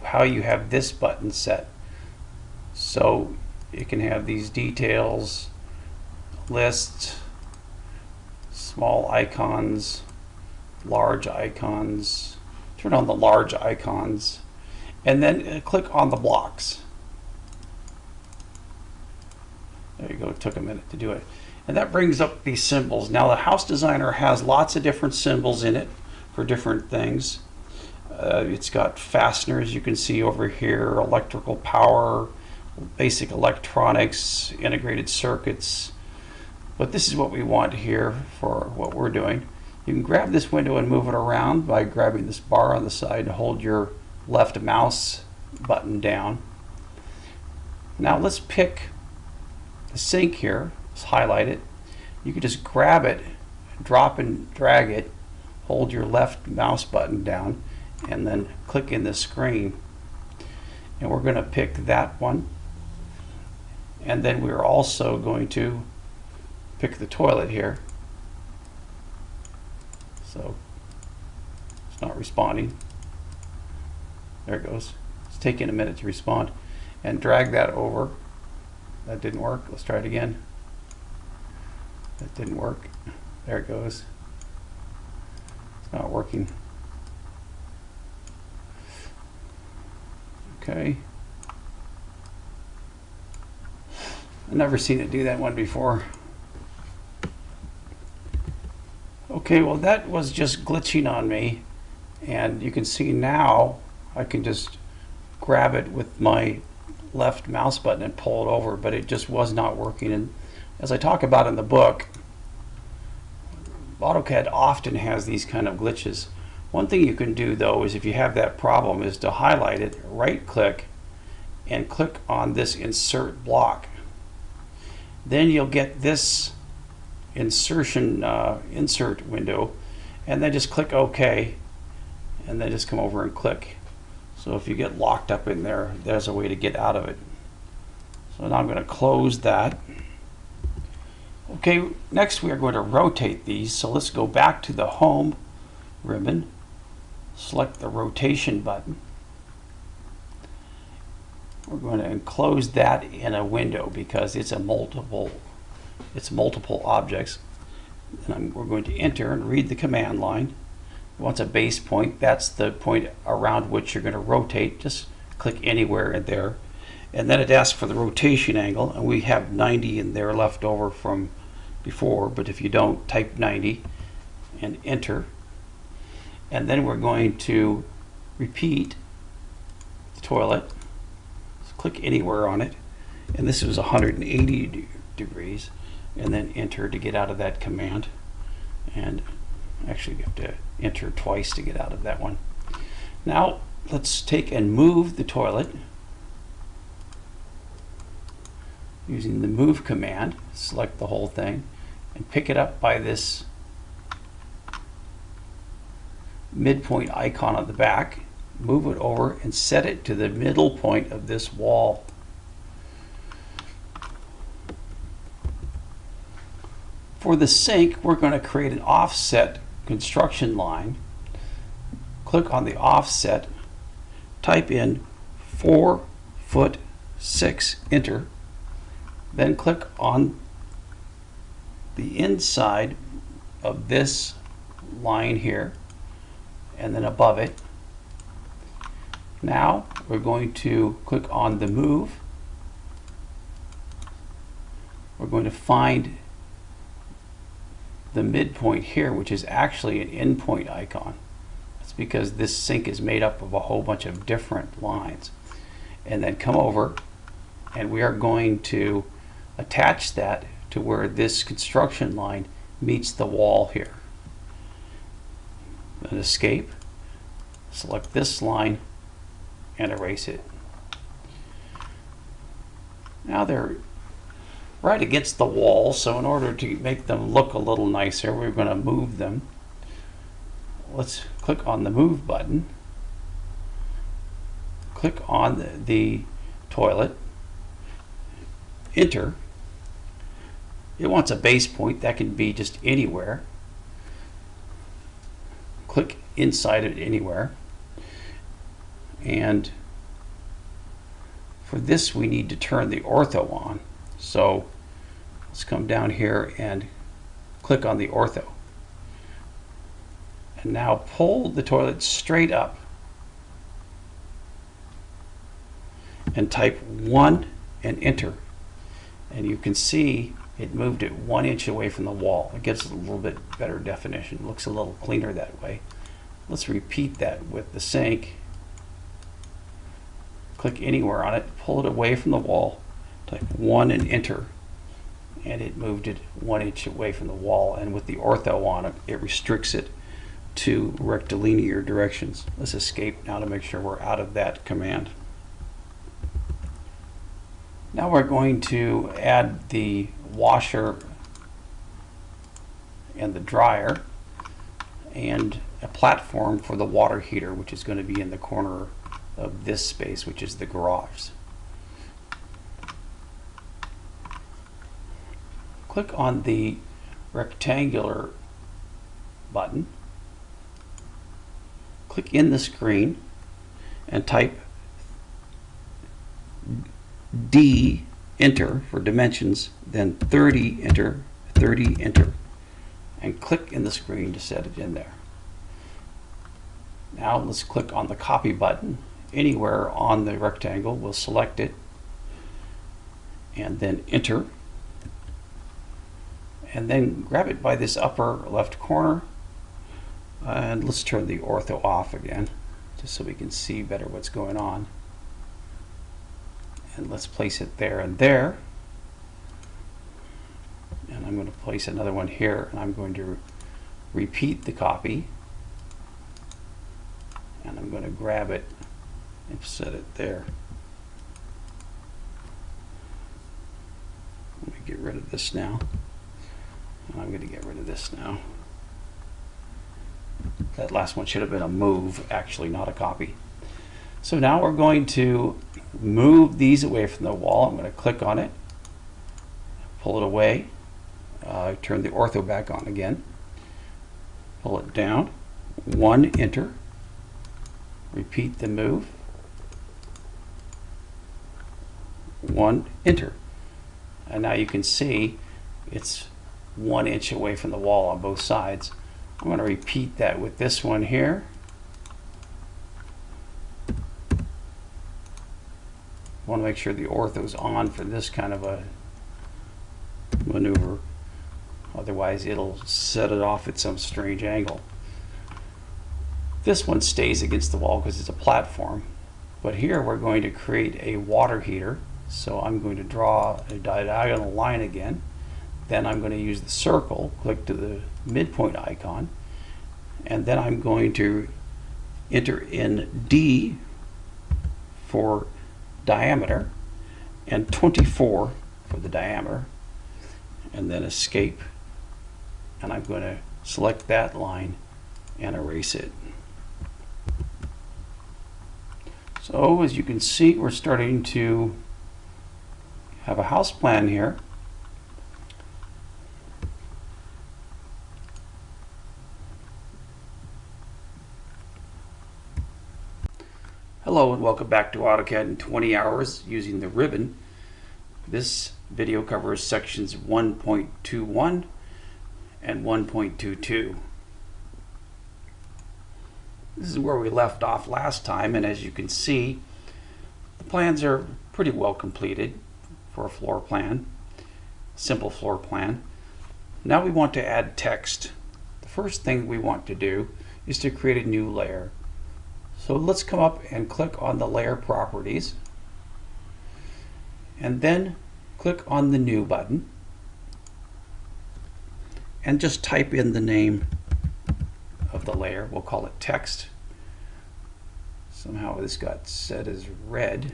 how you have this button set. So you can have these details, lists, small icons, large icons, turn on the large icons, and then uh, click on the blocks. There you go, it took a minute to do it. And that brings up these symbols. Now the house designer has lots of different symbols in it for different things. Uh, it's got fasteners you can see over here, electrical power, basic electronics, integrated circuits. But this is what we want here for what we're doing. You can grab this window and move it around by grabbing this bar on the side and hold your left mouse button down. Now let's pick the sink here, let's highlight it. You can just grab it, drop and drag it, hold your left mouse button down, and then click in the screen. And we're going to pick that one. And then we're also going to pick the toilet here. So it's not responding. There it goes. It's taking a minute to respond. And drag that over. That didn't work. Let's try it again. That didn't work. There it goes. It's not working. Okay. I've never seen it do that one before. Okay, well that was just glitching on me. And you can see now I can just grab it with my left mouse button and pull it over, but it just was not working. And as I talk about in the book, AutoCAD often has these kind of glitches. One thing you can do though is if you have that problem is to highlight it, right click, and click on this insert block. Then you'll get this insertion uh, insert window and then just click OK and then just come over and click. So if you get locked up in there, there's a way to get out of it. So now I'm going to close that. Okay, next we are going to rotate these. So let's go back to the Home ribbon select the rotation button. We're going to enclose that in a window because it's a multiple it's multiple objects. And we're going to enter and read the command line. Once a base point, that's the point around which you're going to rotate. Just click anywhere in there. And then it asks for the rotation angle, and we have 90 in there left over from before, but if you don't, type 90 and enter. And then we're going to repeat the toilet. So click anywhere on it. And this was 180 degrees. And then enter to get out of that command. And actually you have to enter twice to get out of that one. Now let's take and move the toilet using the move command. Select the whole thing and pick it up by this midpoint icon on the back, move it over and set it to the middle point of this wall. For the sink, we're going to create an offset construction line. Click on the offset, type in 4 foot 6, enter. Then click on the inside of this line here and then above it. Now we're going to click on the move. We're going to find the midpoint here, which is actually an endpoint icon. That's because this sink is made up of a whole bunch of different lines. And then come over and we are going to attach that to where this construction line meets the wall here and escape. Select this line and erase it. Now they're right against the wall, so in order to make them look a little nicer, we're going to move them. Let's click on the Move button. Click on the, the toilet. Enter. It wants a base point that can be just anywhere. Click inside it anywhere. And for this we need to turn the ortho on. So let's come down here and click on the ortho. And now pull the toilet straight up and type 1 and enter. And you can see it moved it one inch away from the wall. It gives it a little bit better definition. It looks a little cleaner that way. Let's repeat that with the sink. Click anywhere on it, pull it away from the wall, type 1 and enter. And it moved it one inch away from the wall. And with the ortho on it, it restricts it to rectilinear directions. Let's escape now to make sure we're out of that command. Now we're going to add the washer and the dryer and a platform for the water heater which is going to be in the corner of this space which is the garage. Click on the rectangular button, click in the screen and type D, enter for dimensions, then 30, enter, 30, enter, and click in the screen to set it in there. Now let's click on the copy button anywhere on the rectangle. We'll select it and then enter. And then grab it by this upper left corner and let's turn the ortho off again just so we can see better what's going on and let's place it there and there. And I'm going to place another one here and I'm going to repeat the copy. And I'm going to grab it and set it there. Let me get rid of this now. And I'm going to get rid of this now. That last one should have been a move actually not a copy so now we're going to move these away from the wall. I'm going to click on it, pull it away, uh, turn the ortho back on again, pull it down, one enter, repeat the move, one enter. And now you can see it's one inch away from the wall on both sides. I'm going to repeat that with this one here. Want to make sure the ortho's on for this kind of a maneuver. Otherwise, it'll set it off at some strange angle. This one stays against the wall because it's a platform. But here we're going to create a water heater. So I'm going to draw a diagonal line again. Then I'm going to use the circle, click to the midpoint icon. And then I'm going to enter in D for diameter and 24 for the diameter and then escape and I'm going to select that line and erase it. So as you can see we're starting to have a house plan here Hello and welcome back to AutoCAD in 20 hours using the ribbon. This video covers sections 1.21 and 1.22. This is where we left off last time and as you can see the plans are pretty well completed for a floor plan, simple floor plan. Now we want to add text. The first thing we want to do is to create a new layer. So let's come up and click on the layer properties and then click on the new button and just type in the name of the layer. We'll call it text. Somehow this got set as red.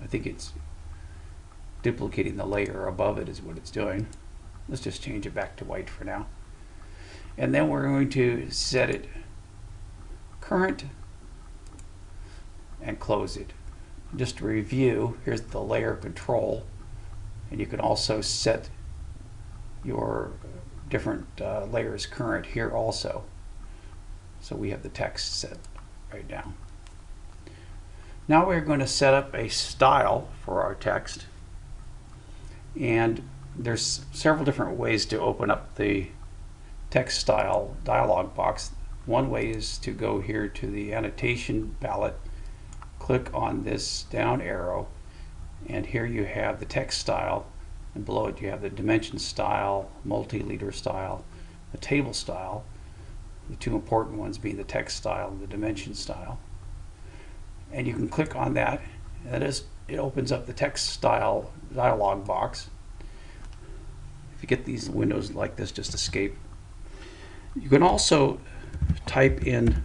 I think it's duplicating the layer above it is what it's doing. Let's just change it back to white for now. And then we're going to set it current and close it. Just to review, here's the layer control and you can also set your different uh, layers current here also. So we have the text set right now. Now we're going to set up a style for our text. And there's several different ways to open up the text style dialog box. One way is to go here to the annotation palette, click on this down arrow, and here you have the text style, and below it you have the dimension style, multi-leader style, the table style, the two important ones being the text style and the dimension style. And you can click on that, and that is, it opens up the text style dialog box. If you get these windows like this, just escape. You can also type in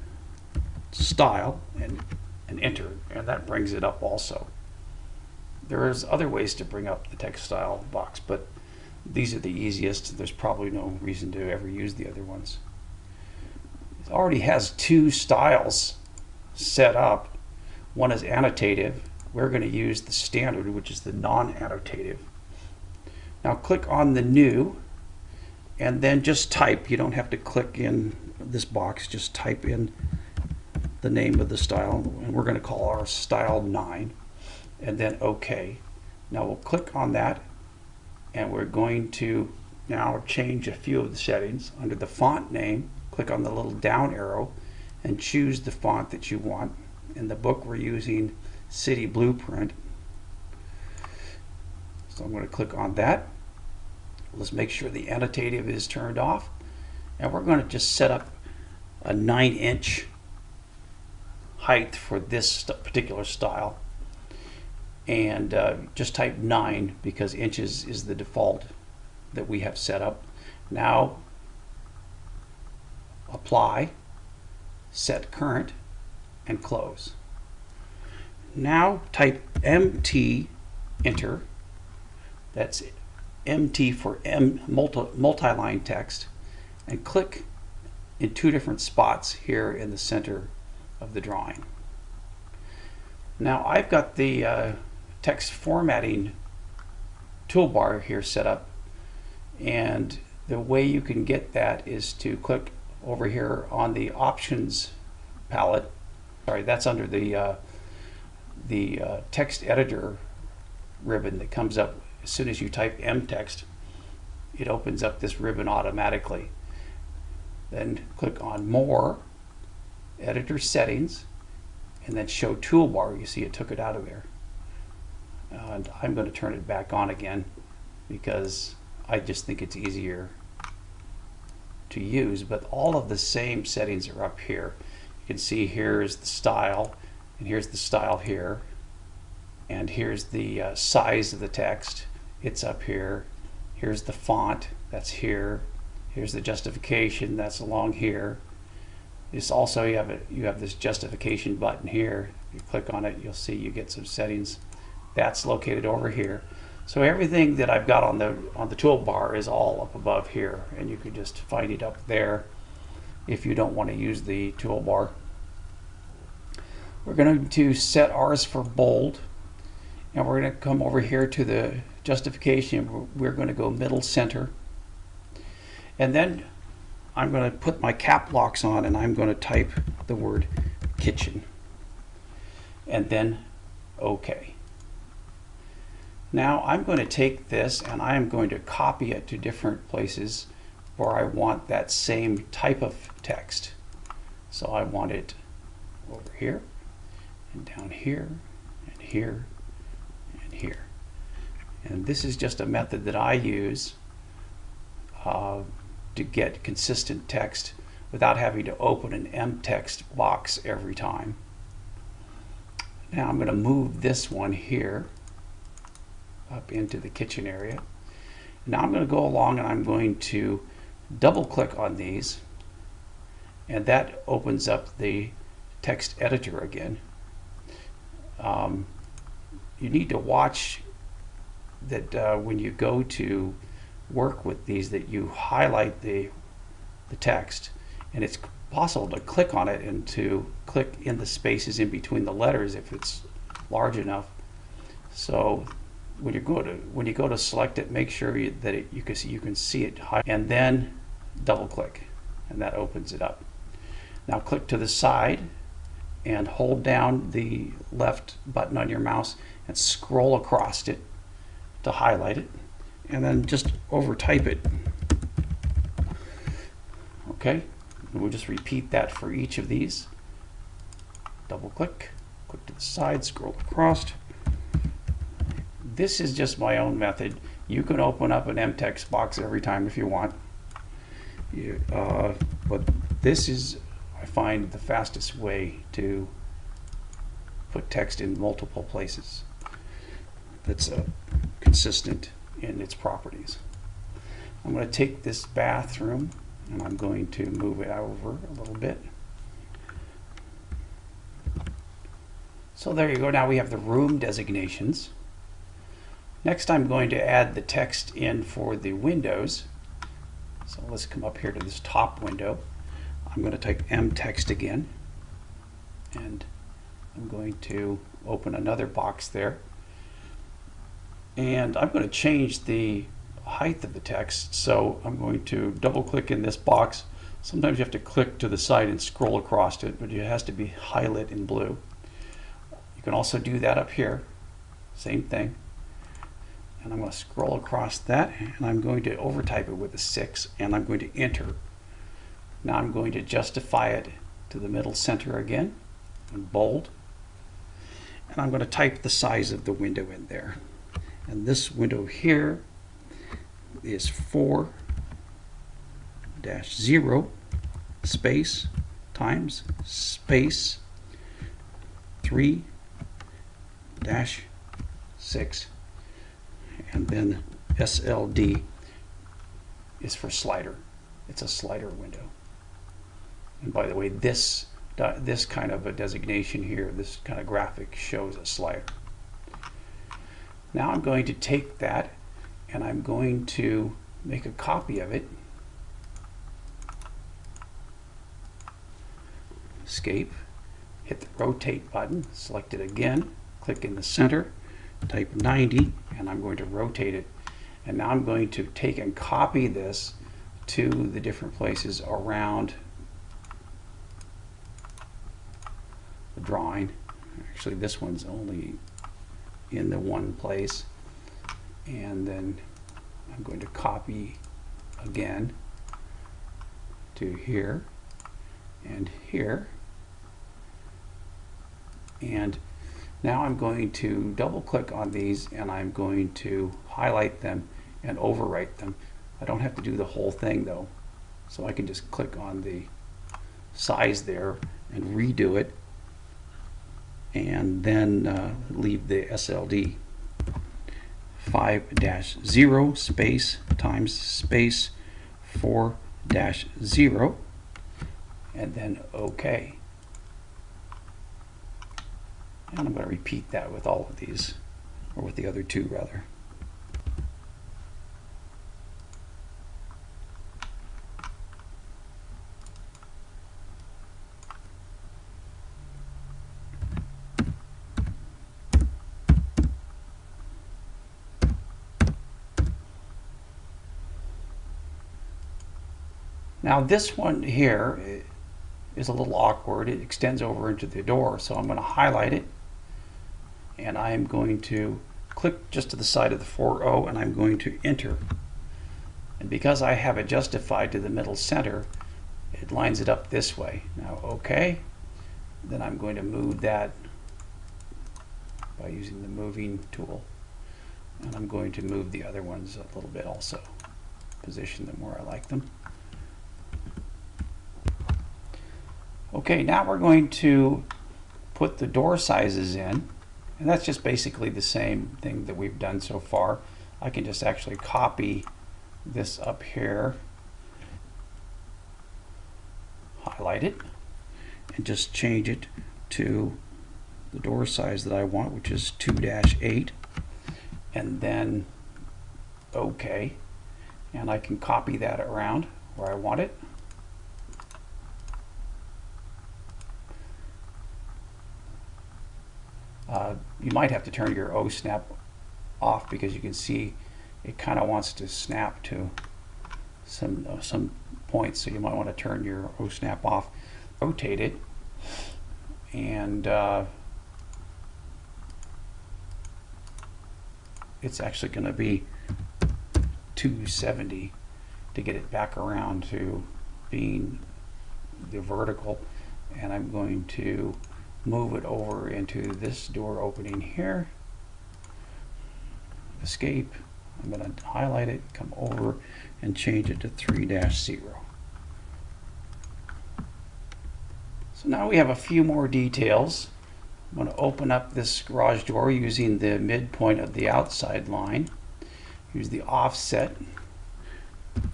style and, and enter, and that brings it up also. There's other ways to bring up the text style box, but these are the easiest. There's probably no reason to ever use the other ones. It already has two styles set up. One is annotative. We're going to use the standard, which is the non-annotative. Now click on the new and then just type. You don't have to click in this box, just type in the name of the style and we're going to call our style 9 and then OK. Now we'll click on that and we're going to now change a few of the settings. Under the font name, click on the little down arrow and choose the font that you want. In the book we're using City Blueprint. So I'm going to click on that. Let's make sure the annotative is turned off. And we're going to just set up a 9 inch height for this particular style. And uh, just type 9 because inches is the default that we have set up. Now apply, set current, and close. Now type MT, enter. That's MT for M multi, multi-line text and click in two different spots here in the center of the drawing. Now I've got the uh, text formatting toolbar here set up and the way you can get that is to click over here on the options palette. Sorry that's under the uh, the uh, text editor ribbon that comes up. As soon as you type mtext it opens up this ribbon automatically. Then click on more editor settings and then show toolbar. You see it took it out of there. And I'm going to turn it back on again because I just think it's easier to use. But all of the same settings are up here. You can see here's the style and here's the style here and here's the uh, size of the text. It's up here. Here's the font that's here. Here's the justification that's along here this also you have a, you have this justification button here. You click on it you'll see you get some settings. That's located over here. So everything that I've got on the on the toolbar is all up above here and you can just find it up there if you don't want to use the toolbar. We're going to set ours for bold and we're going to come over here to the justification. We're going to go middle center. And then I'm going to put my cap locks on and I'm going to type the word kitchen and then OK. Now I'm going to take this and I'm going to copy it to different places where I want that same type of text. So I want it over here and down here and here and here. And this is just a method that I use uh, to get consistent text without having to open an mtext box every time. Now I'm going to move this one here up into the kitchen area. Now I'm going to go along and I'm going to double click on these and that opens up the text editor again. Um, you need to watch that uh, when you go to work with these that you highlight the the text and it's possible to click on it and to click in the spaces in between the letters if it's large enough so when you go to when you go to select it, make sure you, that it, you can see you can see it high, and then double click, and that opens it up. Now click to the side and hold down the left button on your mouse and scroll across it to highlight it, and then just over type it. Okay, and we'll just repeat that for each of these. Double click, click to the side, scroll across. This is just my own method. You can open up an mtext box every time if you want. You, uh, but this is, I find, the fastest way to put text in multiple places that's uh, consistent in its properties. I'm going to take this bathroom and I'm going to move it over a little bit. So there you go. Now we have the room designations. Next I'm going to add the text in for the windows. So let's come up here to this top window. I'm going to type M text again and I'm going to open another box there and I'm going to change the height of the text. So I'm going to double click in this box. Sometimes you have to click to the side and scroll across it but it has to be highlighted in blue. You can also do that up here. Same thing. And I'm going to scroll across that and I'm going to overtype it with a 6 and I'm going to enter. Now I'm going to justify it to the middle center again and bold. And I'm going to type the size of the window in there and this window here is 4 dash 0 space times space 3 dash 6 and then SLD is for slider. It's a slider window. And by the way this this kind of a designation here this kind of graphic shows a slider now I'm going to take that and I'm going to make a copy of it. Escape, hit the rotate button, select it again, click in the center, type 90, and I'm going to rotate it. And now I'm going to take and copy this to the different places around the drawing. Actually, this one's only in the one place. And then I'm going to copy again to here and here. And now I'm going to double click on these and I'm going to highlight them and overwrite them. I don't have to do the whole thing though. So I can just click on the size there and redo it and then uh, leave the SLD 5 dash 0 space times space 4 dash 0 and then OK. And I'm going to repeat that with all of these, or with the other two rather. Now this one here is a little awkward. It extends over into the door. So I'm going to highlight it and I'm going to click just to the side of the 4O and I'm going to enter. And because I have it justified to the middle center, it lines it up this way. Now OK, then I'm going to move that by using the moving tool. And I'm going to move the other ones a little bit also. Position them where I like them. Okay, now we're going to put the door sizes in. And that's just basically the same thing that we've done so far. I can just actually copy this up here, highlight it, and just change it to the door size that I want, which is 2-8, and then OK. And I can copy that around where I want it. Uh, you might have to turn your OSNAP off because you can see it kind of wants to snap to some uh, some points so you might want to turn your O snap off. Rotate it and uh, it's actually going to be 270 to get it back around to being the vertical and I'm going to move it over into this door opening here. Escape. I'm going to highlight it come over and change it to 3-0 so now we have a few more details. I'm going to open up this garage door using the midpoint of the outside line. Use the offset.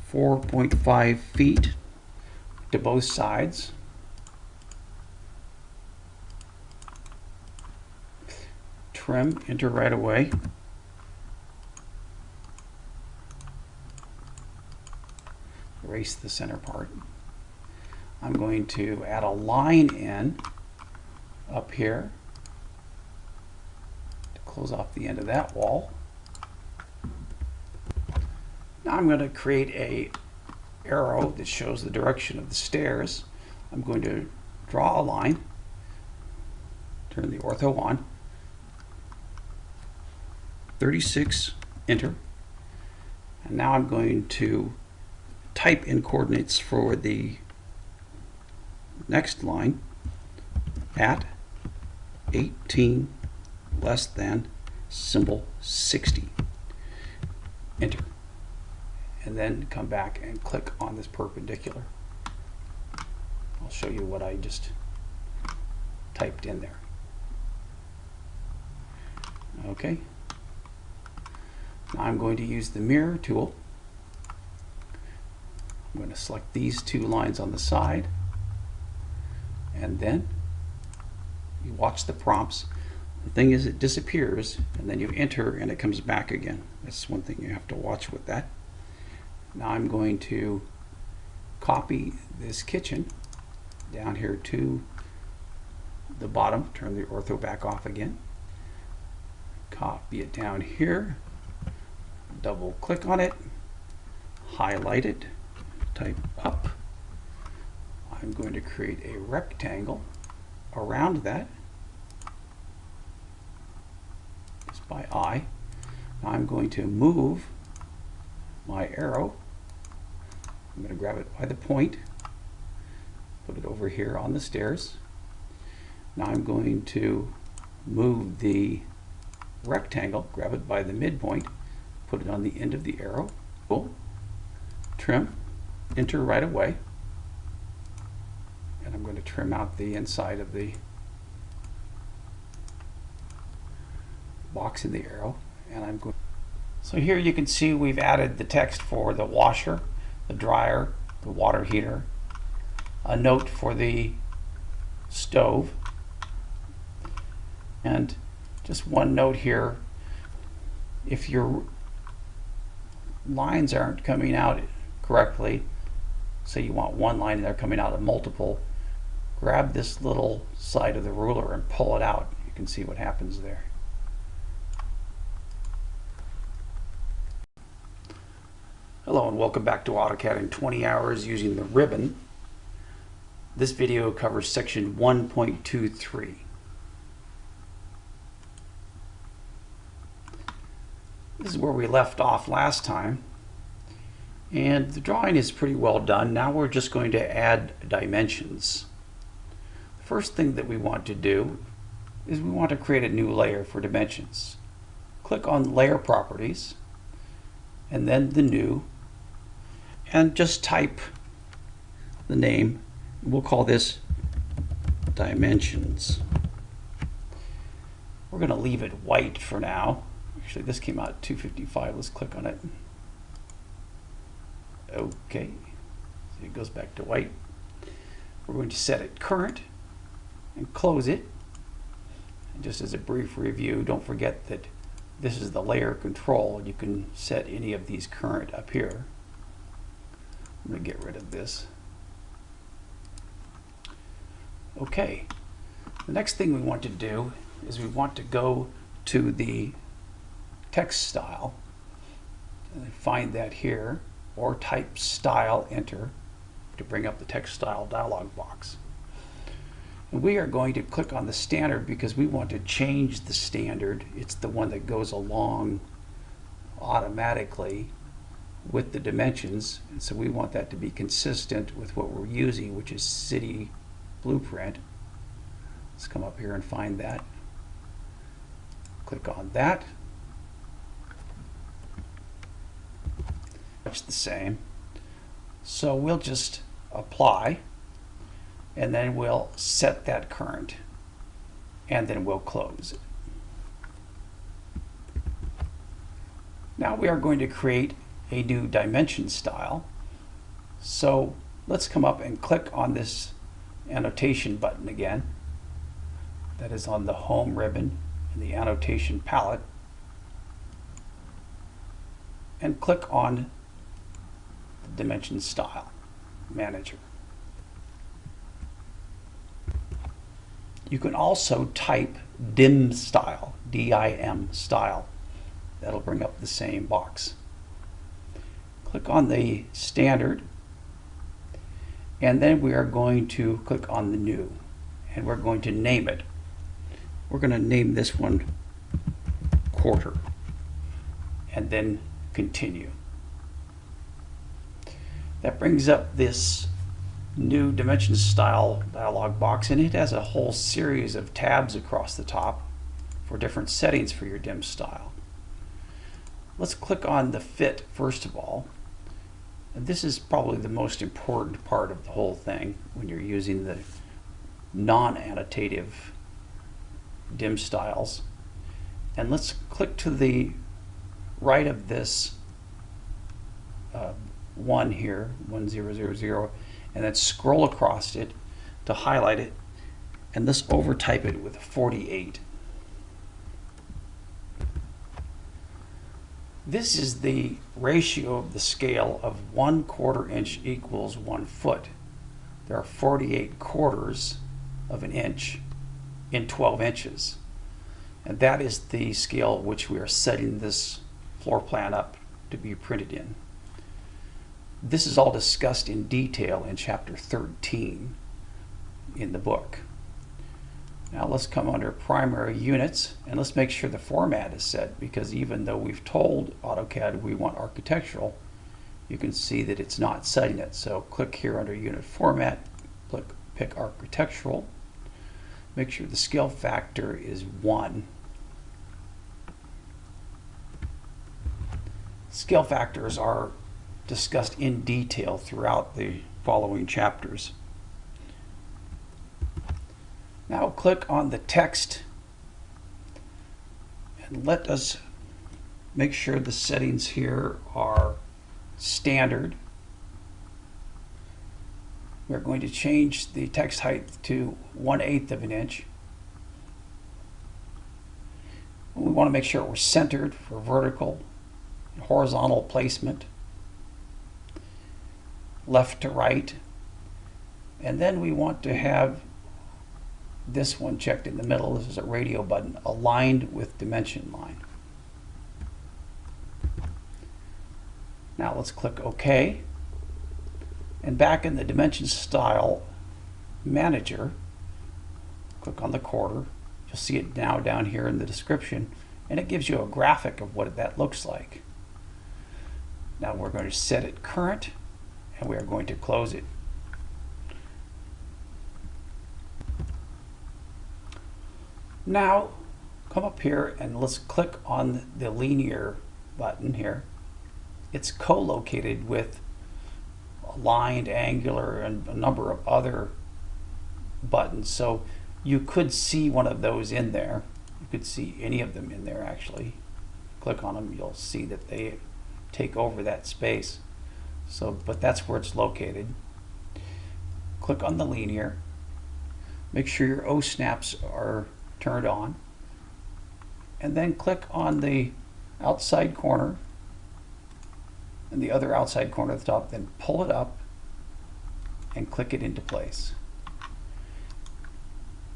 4.5 feet to both sides trim enter right away. Erase the center part. I'm going to add a line in up here to close off the end of that wall. Now I'm going to create a arrow that shows the direction of the stairs. I'm going to draw a line turn the ortho on 36 enter. And now I'm going to type in coordinates for the next line at 18 less than symbol 60 enter. And then come back and click on this perpendicular. I'll show you what I just typed in there. Okay I'm going to use the mirror tool. I'm going to select these two lines on the side and then you watch the prompts. The thing is it disappears and then you enter and it comes back again. That's one thing you have to watch with that. Now I'm going to copy this kitchen down here to the bottom, turn the ortho back off again, copy it down here, double click on it, highlight it, type up. I'm going to create a rectangle around that just by eye. I'm going to move my arrow. I'm going to grab it by the point, put it over here on the stairs. Now I'm going to move the rectangle, grab it by the midpoint, put it on the end of the arrow, pull, trim, enter right away. And I'm going to trim out the inside of the box in the arrow. And I'm going. So here you can see we've added the text for the washer, the dryer, the water heater, a note for the stove, and just one note here. If you're lines aren't coming out correctly, say you want one line and they're coming out of multiple, grab this little side of the ruler and pull it out. You can see what happens there. Hello and welcome back to AutoCAD in 20 hours using the ribbon. This video covers section 1.23. This is where we left off last time. And the drawing is pretty well done. Now we're just going to add dimensions. The first thing that we want to do is we want to create a new layer for dimensions. Click on Layer Properties and then the New and just type the name. We'll call this Dimensions. We're going to leave it white for now. Actually, this came out at 255. Let's click on it. Okay. So it goes back to white. We're going to set it current and close it. And just as a brief review, don't forget that this is the layer control. You can set any of these current up here. I'm going to get rid of this. Okay. The next thing we want to do is we want to go to the text style. And find that here or type style enter to bring up the text style dialog box. And we are going to click on the standard because we want to change the standard. It's the one that goes along automatically with the dimensions. And so we want that to be consistent with what we're using, which is city blueprint. Let's come up here and find that. Click on that. Much the same. So we'll just apply and then we'll set that current and then we'll close it. Now we are going to create a new dimension style. So let's come up and click on this annotation button again. That is on the home ribbon in the annotation palette. And click on dimension style manager. You can also type dim style, D-I-M style. That'll bring up the same box. Click on the standard and then we are going to click on the new and we're going to name it. We're going to name this one quarter and then continue. That brings up this new dimension style dialog box and it has a whole series of tabs across the top for different settings for your dim style. Let's click on the fit first of all. And this is probably the most important part of the whole thing when you're using the non-annotative dim styles. And let's click to the right of this uh, one here, 1000, and then scroll across it to highlight it, and let's overtype it with 48. This is the ratio of the scale of one quarter inch equals one foot. There are 48 quarters of an inch in 12 inches. And that is the scale which we are setting this floor plan up to be printed in. This is all discussed in detail in chapter 13 in the book. Now let's come under primary units and let's make sure the format is set because even though we've told AutoCAD we want architectural, you can see that it's not setting it. So click here under unit format, click pick architectural, make sure the scale factor is 1. Scale factors are discussed in detail throughout the following chapters. Now click on the text and let us make sure the settings here are standard. We're going to change the text height to 1 8th of an inch. We want to make sure we're centered for vertical and horizontal placement left to right. And then we want to have this one checked in the middle. This is a radio button aligned with dimension line. Now let's click OK. And back in the dimension style manager, click on the quarter. You'll see it now down here in the description and it gives you a graphic of what that looks like. Now we're going to set it current and we are going to close it. Now come up here and let's click on the linear button here. It's co-located with aligned, angular, and a number of other buttons. So you could see one of those in there. You could see any of them in there actually. Click on them, you'll see that they take over that space. So, but that's where it's located. Click on the linear. Make sure your O snaps are turned on. And then click on the outside corner and the other outside corner at the top, then pull it up and click it into place.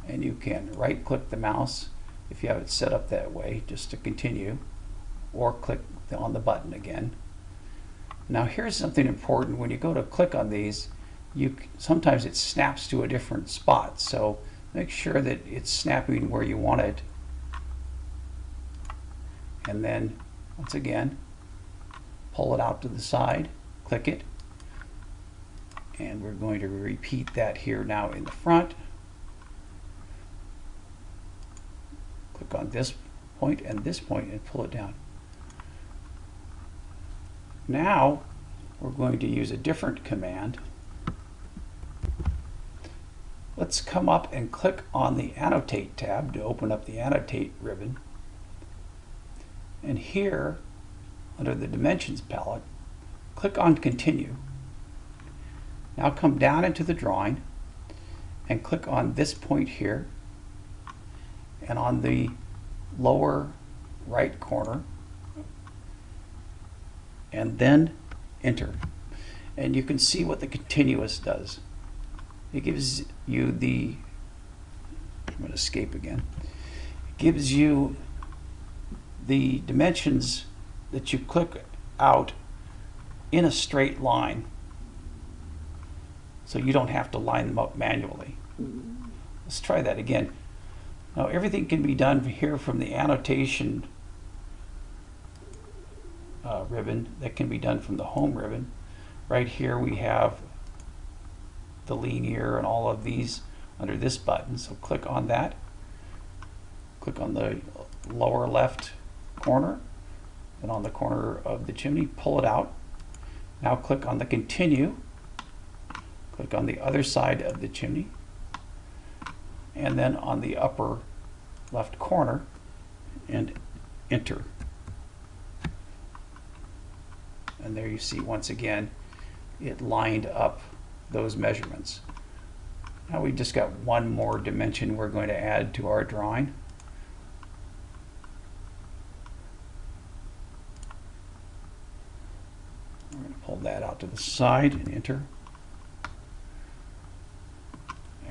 And you can right click the mouse if you have it set up that way just to continue or click on the button again. Now here's something important. When you go to click on these, you sometimes it snaps to a different spot. So make sure that it's snapping where you want it. And then once again, pull it out to the side, click it, and we're going to repeat that here now in the front. Click on this point and this point and pull it down. Now we're going to use a different command. Let's come up and click on the Annotate tab to open up the Annotate ribbon. And here, under the Dimensions palette, click on Continue. Now come down into the drawing and click on this point here and on the lower right corner and then enter and you can see what the continuous does it gives you the I'm going to escape again it gives you the dimensions that you click out in a straight line so you don't have to line them up manually. Let's try that again. Now everything can be done here from the annotation uh, ribbon that can be done from the home ribbon. Right here we have the linear and all of these under this button. So click on that. Click on the lower left corner and on the corner of the chimney, pull it out. Now click on the continue Click on the other side of the chimney. And then on the upper left corner and enter. And there you see once again, it lined up those measurements. Now we've just got one more dimension we're going to add to our drawing. We're going to pull that out to the side and enter.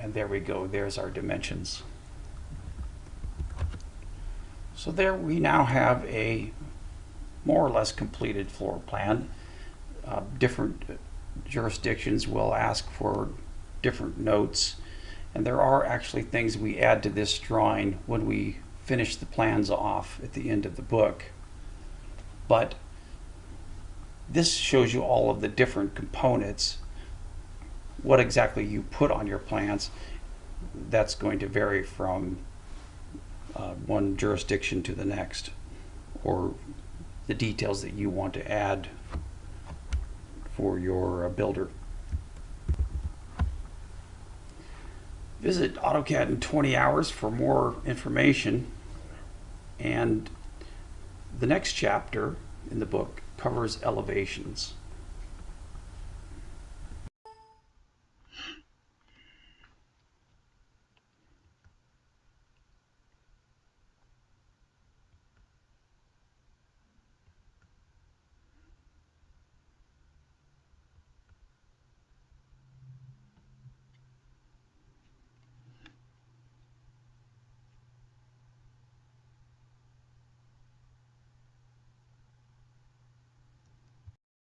And there we go, there's our dimensions. So there we now have a more or less completed floor plan. Uh, different jurisdictions will ask for different notes and there are actually things we add to this drawing when we finish the plans off at the end of the book. But this shows you all of the different components what exactly you put on your plans, that's going to vary from uh, one jurisdiction to the next, or the details that you want to add for your uh, builder. Visit AutoCAD in 20 hours for more information. And the next chapter in the book covers elevations.